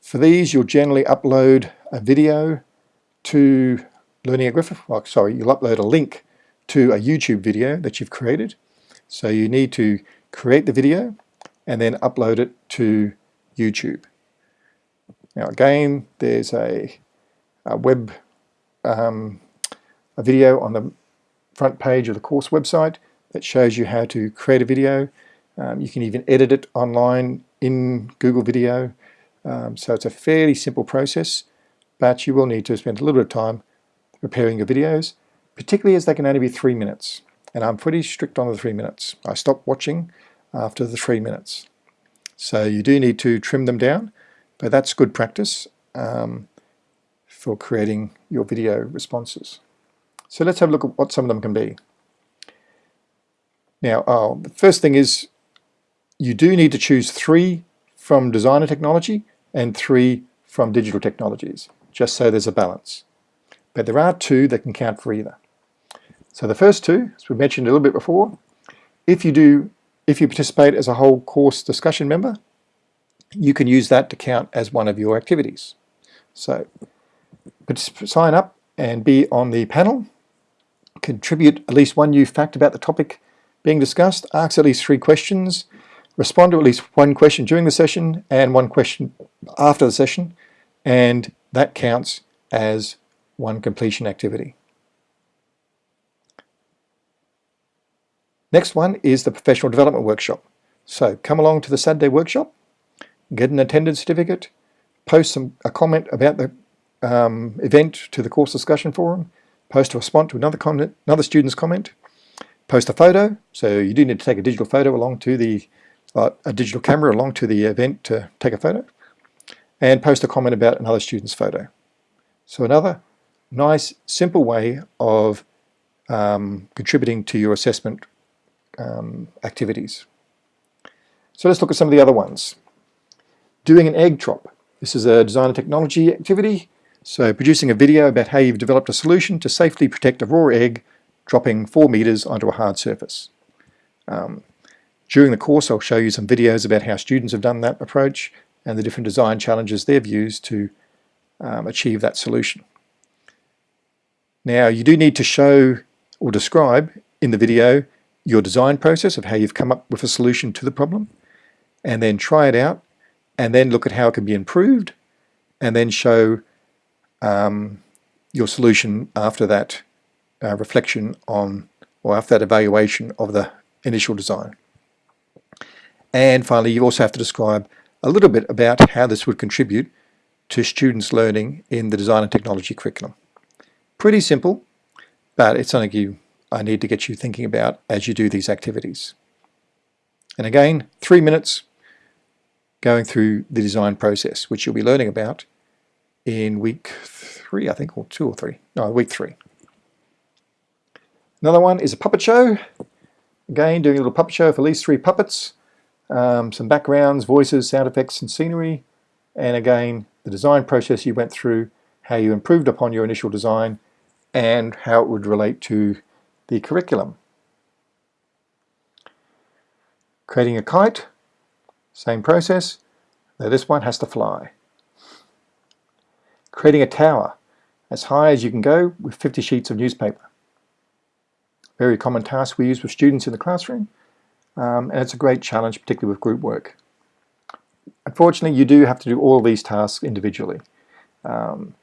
for these, you'll generally upload a video to Learning at Griffith. Well, sorry, you'll upload a link to a YouTube video that you've created. So you need to create the video and then upload it to YouTube. Now again, there's a, a web um, a video on the front page of the course website that shows you how to create a video. Um, you can even edit it online in Google Video. Um, so it's a fairly simple process, but you will need to spend a little bit of time preparing your videos, particularly as they can only be three minutes. And I'm pretty strict on the three minutes. I stop watching after the three minutes. So you do need to trim them down but that's good practice um, for creating your video responses. So let's have a look at what some of them can be. Now, oh, the first thing is you do need to choose three from design and technology and three from digital technologies, just so there's a balance. But there are two that can count for either. So the first two, as we mentioned a little bit before, if you do, if you participate as a whole course discussion member, you can use that to count as one of your activities. So sign up and be on the panel, contribute at least one new fact about the topic being discussed, ask at least three questions, respond to at least one question during the session and one question after the session, and that counts as one completion activity. Next one is the professional development workshop. So come along to the Saturday workshop, get an attendance certificate, post some, a comment about the um, event to the course discussion forum, post a response to another, comment, another student's comment, post a photo, so you do need to take a digital photo along to the, uh, a digital camera along to the event to take a photo, and post a comment about another student's photo. So another nice, simple way of um, contributing to your assessment um, activities. So let's look at some of the other ones. Doing an egg drop. This is a design and technology activity. So producing a video about how you've developed a solution to safely protect a raw egg dropping 4 meters onto a hard surface. Um, during the course I'll show you some videos about how students have done that approach and the different design challenges they've used to um, achieve that solution. Now you do need to show or describe in the video your design process of how you've come up with a solution to the problem and then try it out and then look at how it can be improved and then show um, your solution after that uh, reflection on or after that evaluation of the initial design. And finally you also have to describe a little bit about how this would contribute to students learning in the design and technology curriculum. Pretty simple, but it's something you I need to get you thinking about as you do these activities. And again, three minutes going through the design process, which you'll be learning about in week three, I think, or two or three. No, week three. Another one is a puppet show. Again, doing a little puppet show for at least three puppets. Um, some backgrounds, voices, sound effects, and scenery. And again, the design process you went through, how you improved upon your initial design, and how it would relate to the curriculum. Creating a kite, same process. though this one has to fly. Creating a tower, as high as you can go with 50 sheets of newspaper. Very common task we use with students in the classroom, um, and it's a great challenge, particularly with group work. Unfortunately, you do have to do all these tasks individually. Um,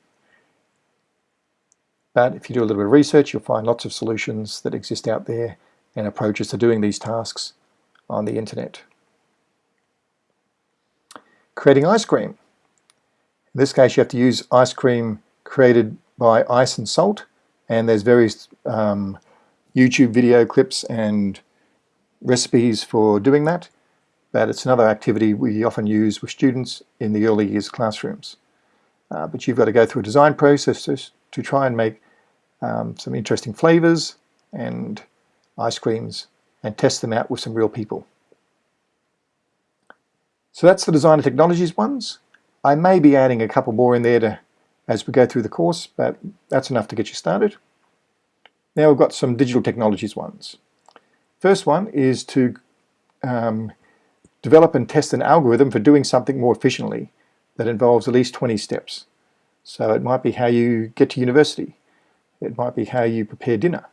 but if you do a little bit of research, you'll find lots of solutions that exist out there and approaches to doing these tasks on the internet. Creating ice cream. In this case, you have to use ice cream created by ice and salt, and there's various um, YouTube video clips and recipes for doing that, but it's another activity we often use with students in the early years classrooms. Uh, but you've got to go through a design process to try and make um, some interesting flavors and ice creams and test them out with some real people. So that's the design and technologies ones. I may be adding a couple more in there to, as we go through the course, but that's enough to get you started. Now we've got some digital technologies ones. First one is to um, develop and test an algorithm for doing something more efficiently that involves at least 20 steps. So it might be how you get to university. It might be how you prepare dinner.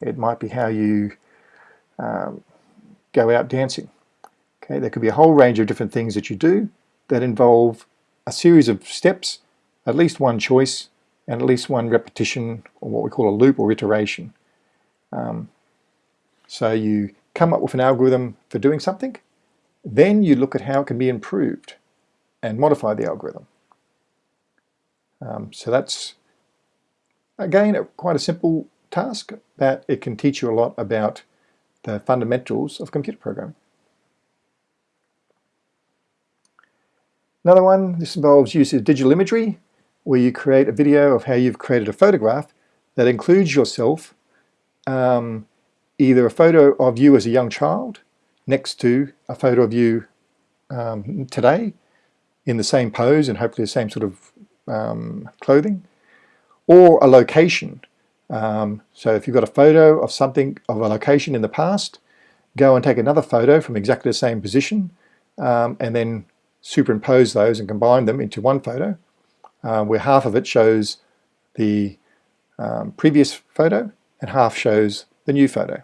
It might be how you um, go out dancing. Okay, there could be a whole range of different things that you do that involve a series of steps, at least one choice, and at least one repetition, or what we call a loop or iteration. Um, so you come up with an algorithm for doing something, then you look at how it can be improved and modify the algorithm. Um, so that's, again, quite a simple task, but it can teach you a lot about the fundamentals of computer programming. Another one, this involves use of digital imagery, where you create a video of how you've created a photograph that includes yourself, um, either a photo of you as a young child next to a photo of you um, today in the same pose and hopefully the same sort of um, clothing, or a location. Um, so if you've got a photo of something, of a location in the past, go and take another photo from exactly the same position um, and then superimpose those and combine them into one photo uh, where half of it shows the um, previous photo and half shows the new photo.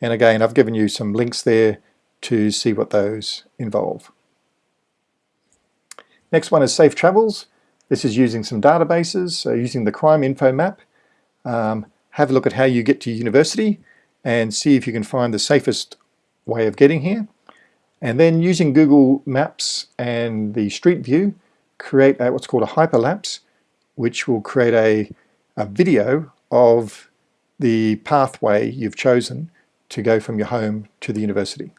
And again, I've given you some links there to see what those involve. Next one is Safe Travels. This is using some databases, so using the crime info map. Um, have a look at how you get to university and see if you can find the safest way of getting here. And then using Google Maps and the Street View, create a, what's called a hyperlapse, which will create a, a video of the pathway you've chosen to go from your home to the university.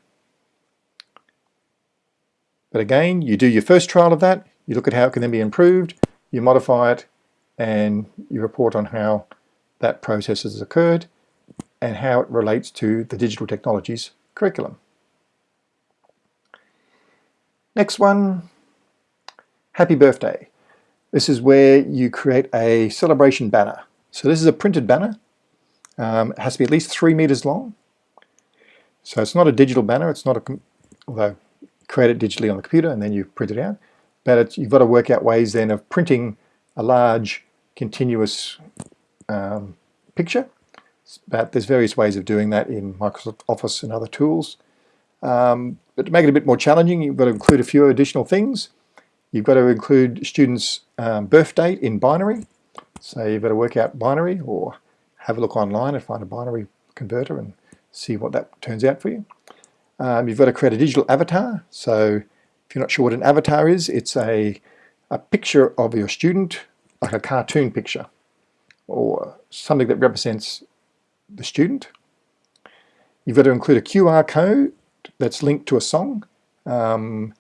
But again, you do your first trial of that, you look at how it can then be improved, you modify it, and you report on how that process has occurred and how it relates to the digital technologies curriculum. Next one, happy birthday. This is where you create a celebration banner. So this is a printed banner. Um, it has to be at least three meters long. So it's not a digital banner, it's not a, although create it digitally on the computer and then you print it out. But you've got to work out ways then of printing a large continuous um, picture. But there's various ways of doing that in Microsoft Office and other tools. Um, but to make it a bit more challenging, you've got to include a few additional things. You've got to include students' um, birth date in binary. So you've got to work out binary or have a look online and find a binary converter and see what that turns out for you. Um, you've got to create a digital avatar. So if you're not sure what an avatar is, it's a, a picture of your student, like a cartoon picture, or something that represents the student. You've got to include a QR code that's linked to a song. Um,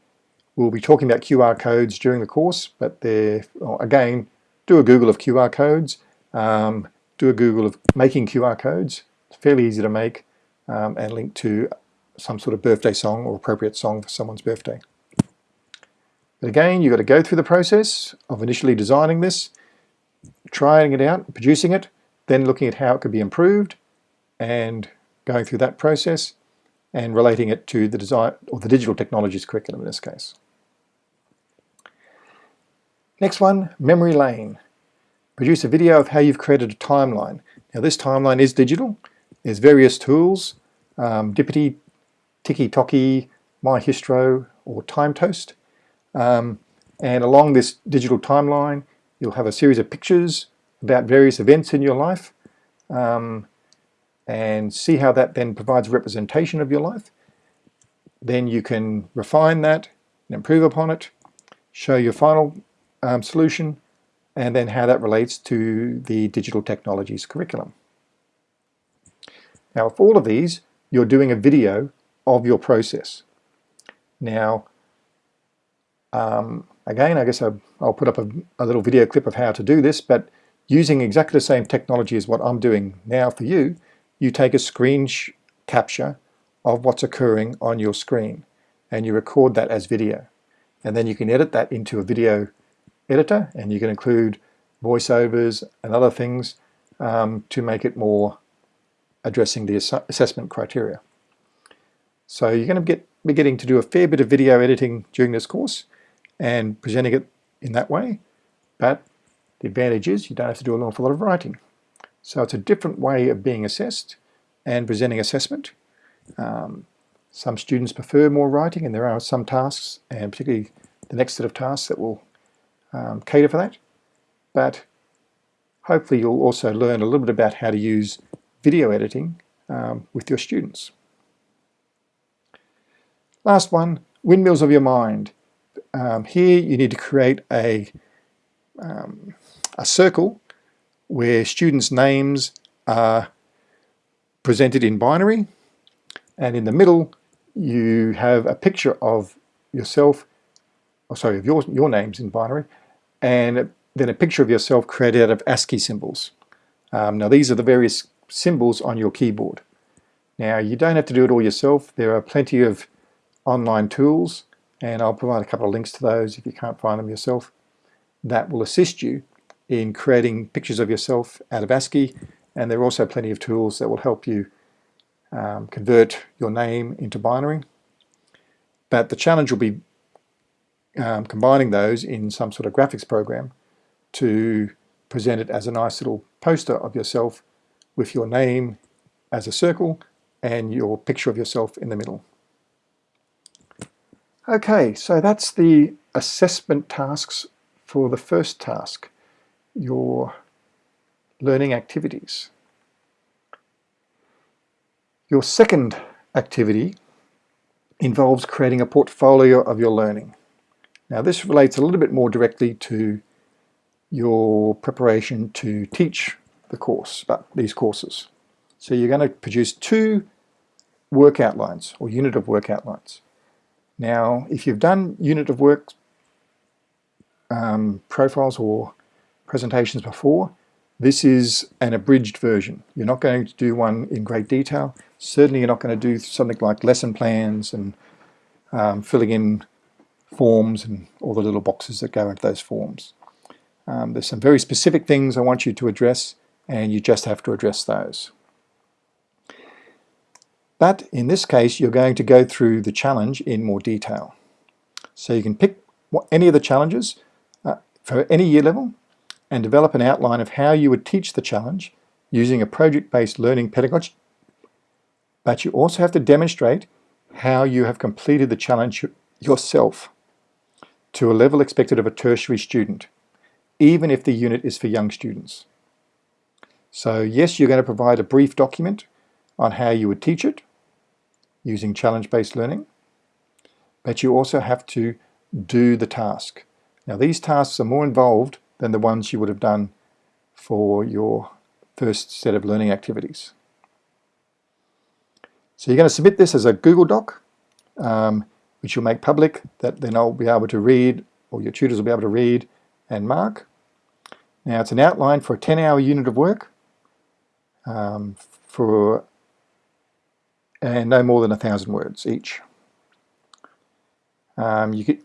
we'll be talking about QR codes during the course, but they're, well, again, do a Google of QR codes, um, do a Google of making QR codes. It's fairly easy to make um, and link to some sort of birthday song or appropriate song for someone's birthday. But again, you've got to go through the process of initially designing this, trying it out, producing it, then looking at how it could be improved and going through that process and relating it to the design or the digital technologies curriculum in this case. Next one, memory lane. Produce a video of how you've created a timeline. Now this timeline is digital. There's various tools, um, Dipity, Tiki MyHistro, or TimeToast. Um, and along this digital timeline, you'll have a series of pictures about various events in your life um, and see how that then provides a representation of your life. Then you can refine that and improve upon it, show your final um, solution, and then how that relates to the digital technologies curriculum. Now, for all of these, you're doing a video of your process. Now, um, again, I guess I'll, I'll put up a, a, little video clip of how to do this, but using exactly the same technology as what I'm doing now for you, you take a screen capture of what's occurring on your screen and you record that as video. And then you can edit that into a video editor and you can include voiceovers and other things um, to make it more addressing the ass assessment criteria. So you're going to get, be getting to do a fair bit of video editing during this course and presenting it in that way, but the advantage is you don't have to do an awful lot of writing. So it's a different way of being assessed and presenting assessment. Um, some students prefer more writing and there are some tasks, and particularly the next set of tasks that will um, cater for that. But hopefully you'll also learn a little bit about how to use video editing um, with your students. Last one, windmills of your mind. Um, here you need to create a, um, a circle where students' names are presented in binary and in the middle you have a picture of yourself, or oh, sorry, of your, your names in binary and then a picture of yourself created out of ASCII symbols. Um, now these are the various symbols on your keyboard. Now you don't have to do it all yourself. There are plenty of online tools and I'll provide a couple of links to those if you can't find them yourself that will assist you in creating pictures of yourself out of ASCII and there are also plenty of tools that will help you um, convert your name into binary. But the challenge will be um, combining those in some sort of graphics program to present it as a nice little poster of yourself with your name as a circle and your picture of yourself in the middle. Okay, so that's the assessment tasks for the first task, your learning activities. Your second activity involves creating a portfolio of your learning. Now this relates a little bit more directly to your preparation to teach the course, but these courses. So you're going to produce two work outlines or unit of work outlines. Now if you've done unit of work um, profiles or presentations before, this is an abridged version. You're not going to do one in great detail. Certainly you're not going to do something like lesson plans and um, filling in forms and all the little boxes that go into those forms. Um, there's some very specific things I want you to address and you just have to address those. But in this case you're going to go through the challenge in more detail. So you can pick any of the challenges uh, for any year level and develop an outline of how you would teach the challenge using a project-based learning pedagogy. But you also have to demonstrate how you have completed the challenge yourself to a level expected of a tertiary student, even if the unit is for young students. So yes, you're going to provide a brief document on how you would teach it using challenge-based learning, but you also have to do the task. Now these tasks are more involved than the ones you would have done for your first set of learning activities. So you're going to submit this as a Google Doc, um, which you'll make public, that then I'll be able to read, or your tutors will be able to read and mark. Now it's an outline for a 10-hour unit of work, um, for and no more than a thousand words each. Um, you, can,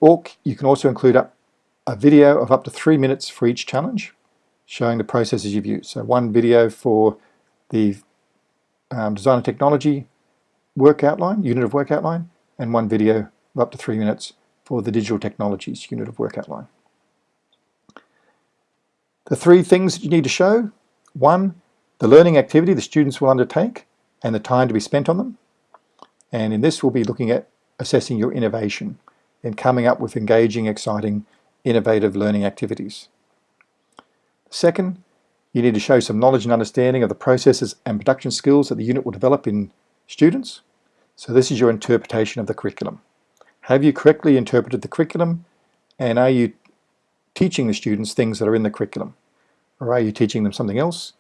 you can also include up a video of up to three minutes for each challenge showing the processes you've used. So one video for the um, design and technology work outline, unit of work outline, and one video of up to three minutes for the digital technologies unit of work outline. The three things that you need to show, one, the learning activity the students will undertake and the time to be spent on them. And in this we'll be looking at assessing your innovation and coming up with engaging, exciting innovative learning activities. Second, you need to show some knowledge and understanding of the processes and production skills that the unit will develop in students. So this is your interpretation of the curriculum. Have you correctly interpreted the curriculum and are you teaching the students things that are in the curriculum? Or are you teaching them something else?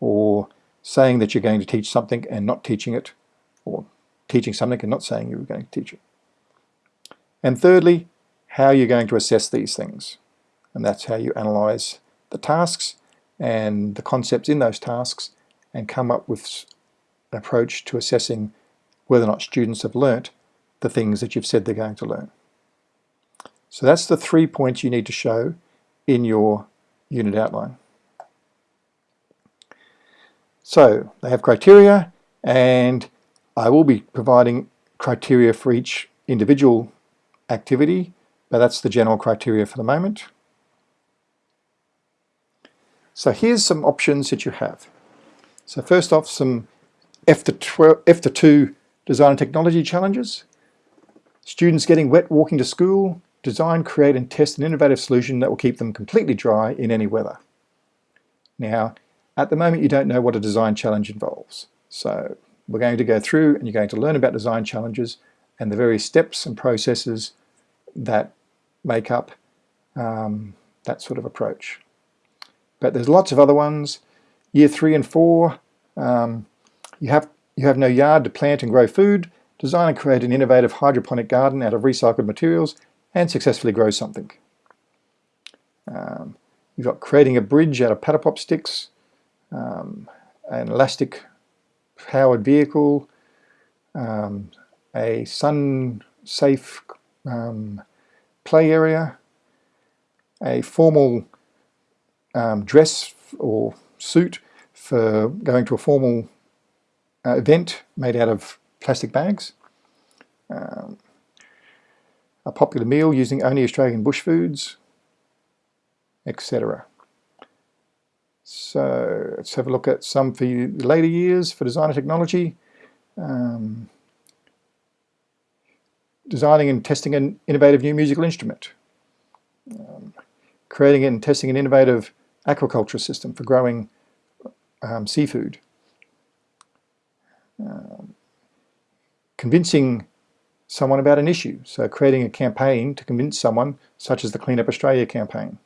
Or saying that you're going to teach something and not teaching it? Or teaching something and not saying you were going to teach it? And thirdly, how you're going to assess these things. And that's how you analyze the tasks and the concepts in those tasks and come up with an approach to assessing whether or not students have learnt the things that you've said they're going to learn. So that's the three points you need to show in your unit outline. So they have criteria and I will be providing criteria for each individual activity but that's the general criteria for the moment. So here's some options that you have. So first off, some F to, 12, F to 2 design and technology challenges. Students getting wet walking to school, design, create and test an innovative solution that will keep them completely dry in any weather. Now, at the moment you don't know what a design challenge involves. So we're going to go through and you're going to learn about design challenges and the various steps and processes that make up um, that sort of approach. But there's lots of other ones. Year three and four, um, you have you have no yard to plant and grow food. Design and create an innovative hydroponic garden out of recycled materials and successfully grow something. Um, you've got creating a bridge out of Paddle Pop sticks. um, an elastic powered vehicle, um, a sun safe um, play area, a formal um, dress or suit for going to a formal uh, event made out of plastic bags, um, a popular meal using only Australian bush foods, etc. So let's have a look at some for later years for design and technology. Um, designing and testing an innovative new musical instrument. Um, creating and testing an innovative aquaculture system for growing um, seafood. Um, convincing someone about an issue, so creating a campaign to convince someone, such as the Clean Up Australia campaign.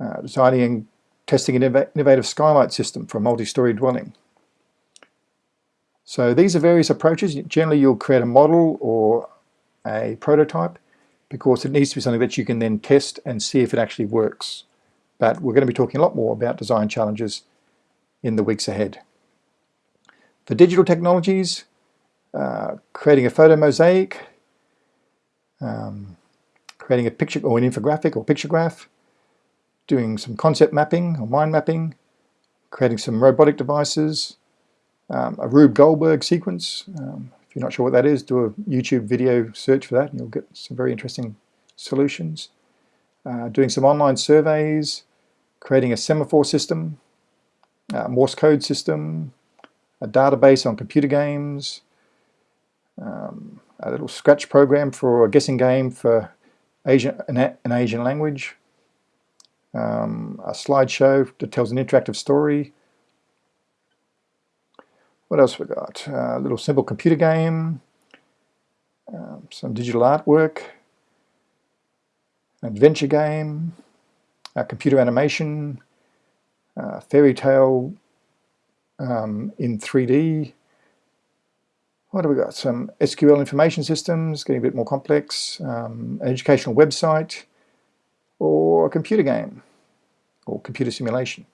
Uh, designing and testing an innovative skylight system for a multi-story dwelling. So these are various approaches. Generally you'll create a model or a prototype because it needs to be something that you can then test and see if it actually works. But we're going to be talking a lot more about design challenges in the weeks ahead. For digital technologies, uh, creating a photo mosaic, um, creating a picture or an infographic or picture graph, doing some concept mapping or mind mapping, creating some robotic devices, um, a Rube Goldberg sequence. Um, if you're not sure what that is, do a YouTube video search for that and you'll get some very interesting solutions. Uh, doing some online surveys, creating a semaphore system, a Morse code system, a database on computer games, um, a little scratch program for a guessing game for Asian, an, an Asian language, um, a slideshow that tells an interactive story. What else we got? Uh, a little simple computer game, um, some digital artwork, an adventure game, a computer animation, uh, fairy tale um, in 3D. What have we got? Some SQL information systems, getting a bit more complex, um, an educational website, or a computer game or computer simulation.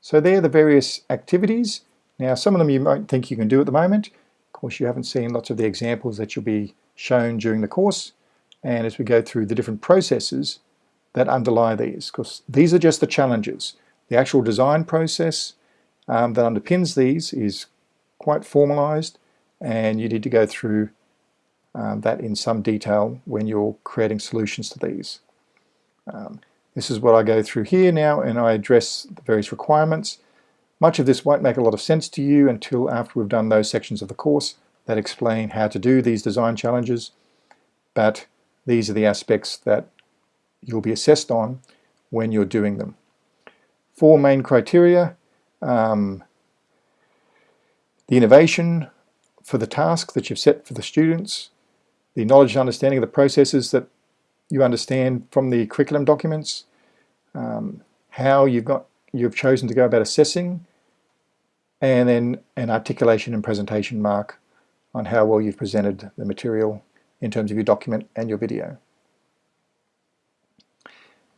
So they're the various activities. Now some of them you might think you can do at the moment. Of course you haven't seen lots of the examples that you'll be shown during the course and as we go through the different processes that underlie these because these are just the challenges. The actual design process um, that underpins these is quite formalized and you need to go through um, that in some detail when you're creating solutions to these. Um, this is what I go through here now and I address the various requirements. Much of this won't make a lot of sense to you until after we've done those sections of the course that explain how to do these design challenges, but these are the aspects that you'll be assessed on when you're doing them. Four main criteria, um, the innovation for the task that you've set for the students, the knowledge and understanding of the processes that you understand from the curriculum documents, um, how you've got you've chosen to go about assessing, and then an articulation and presentation mark on how well you've presented the material in terms of your document and your video.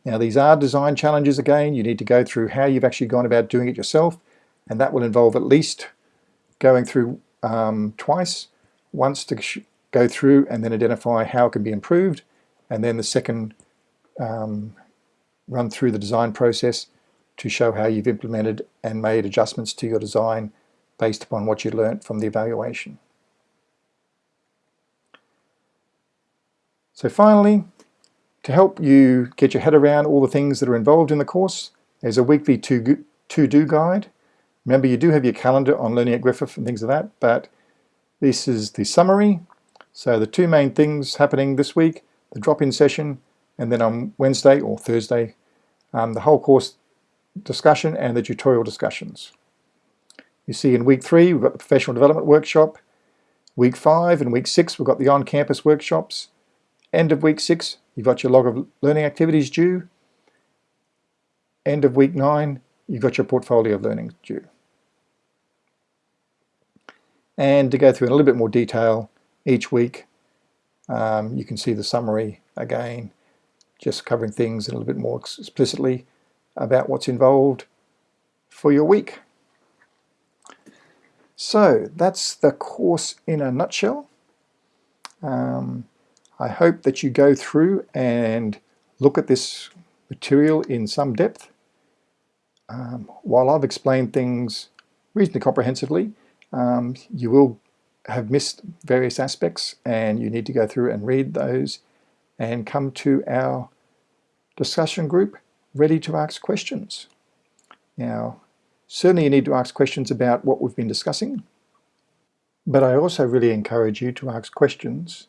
Now these are design challenges again, you need to go through how you've actually gone about doing it yourself and that will involve at least going through um, twice, once to go through and then identify how it can be improved and then the second um, run through the design process to show how you've implemented and made adjustments to your design based upon what you learnt from the evaluation. So finally, to help you get your head around all the things that are involved in the course, there's a weekly to-do guide. Remember, you do have your calendar on Learning at Griffith and things like that, but this is the summary. So the two main things happening this week, the drop-in session, and then on Wednesday or Thursday, um, the whole course discussion and the tutorial discussions. You see in week three, we've got the professional development workshop. Week five and week six, we've got the on-campus workshops. End of week six, you've got your log of learning activities due. End of week nine, you've got your portfolio of learning due. And to go through in a little bit more detail each week, um, you can see the summary again, just covering things in a little bit more explicitly about what's involved for your week. So that's the course in a nutshell. Um, I hope that you go through and look at this material in some depth. Um, while I've explained things reasonably comprehensively, um, you will have missed various aspects and you need to go through and read those and come to our discussion group ready to ask questions. Now, certainly you need to ask questions about what we've been discussing, but I also really encourage you to ask questions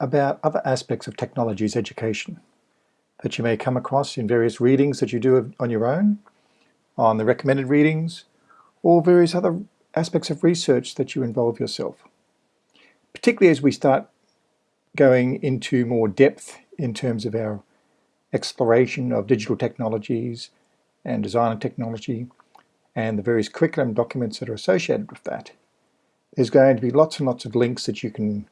about other aspects of technology's education that you may come across in various readings that you do on your own, on the recommended readings, or various other aspects of research that you involve yourself. Particularly as we start going into more depth in terms of our exploration of digital technologies and design and technology and the various curriculum documents that are associated with that. There's going to be lots and lots of links that you can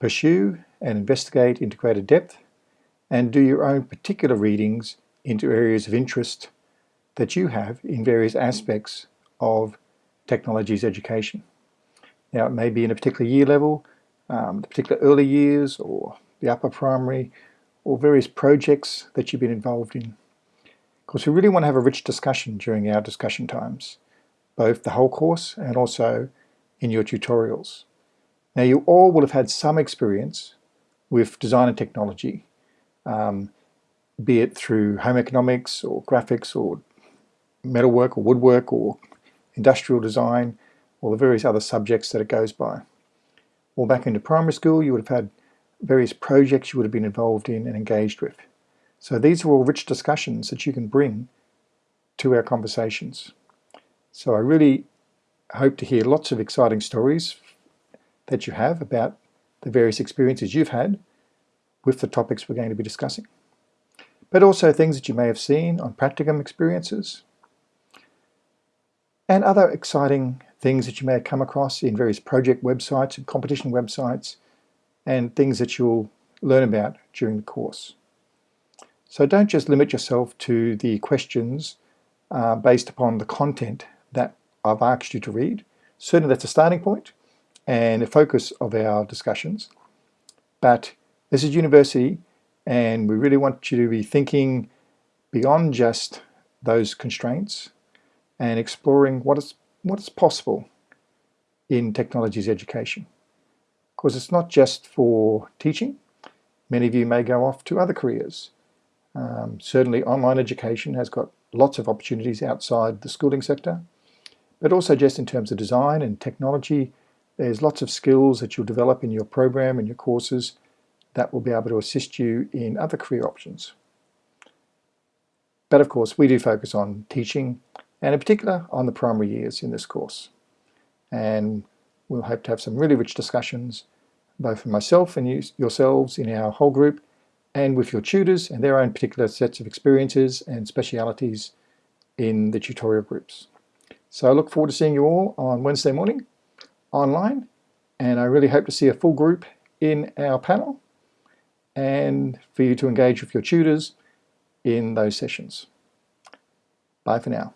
pursue and investigate into greater depth and do your own particular readings into areas of interest that you have in various aspects of technologies education. Now it may be in a particular year level, um, the particular early years or the upper primary or various projects that you've been involved in. Of course we really want to have a rich discussion during our discussion times, both the whole course and also in your tutorials. Now you all will have had some experience with design and technology, um, be it through home economics or graphics or metalwork or woodwork or industrial design or the various other subjects that it goes by. Or back into primary school you would have had various projects you would have been involved in and engaged with. So these are all rich discussions that you can bring to our conversations. So I really hope to hear lots of exciting stories that you have about the various experiences you've had with the topics we're going to be discussing. But also things that you may have seen on practicum experiences and other exciting things that you may have come across in various project websites and competition websites and things that you'll learn about during the course. So don't just limit yourself to the questions uh, based upon the content that I've asked you to read. Certainly that's a starting point and a focus of our discussions. But this is university and we really want you to be thinking beyond just those constraints and exploring what is, what is possible in technologies education. Because it's not just for teaching. Many of you may go off to other careers. Um, certainly online education has got lots of opportunities outside the schooling sector, but also just in terms of design and technology, there's lots of skills that you'll develop in your program and your courses that will be able to assist you in other career options. But of course, we do focus on teaching and in particular on the primary years in this course. And we'll hope to have some really rich discussions, both for myself and you, yourselves in our whole group, and with your tutors and their own particular sets of experiences and specialities in the tutorial groups. So I look forward to seeing you all on Wednesday morning online, and I really hope to see a full group in our panel and for you to engage with your tutors in those sessions. Bye for now.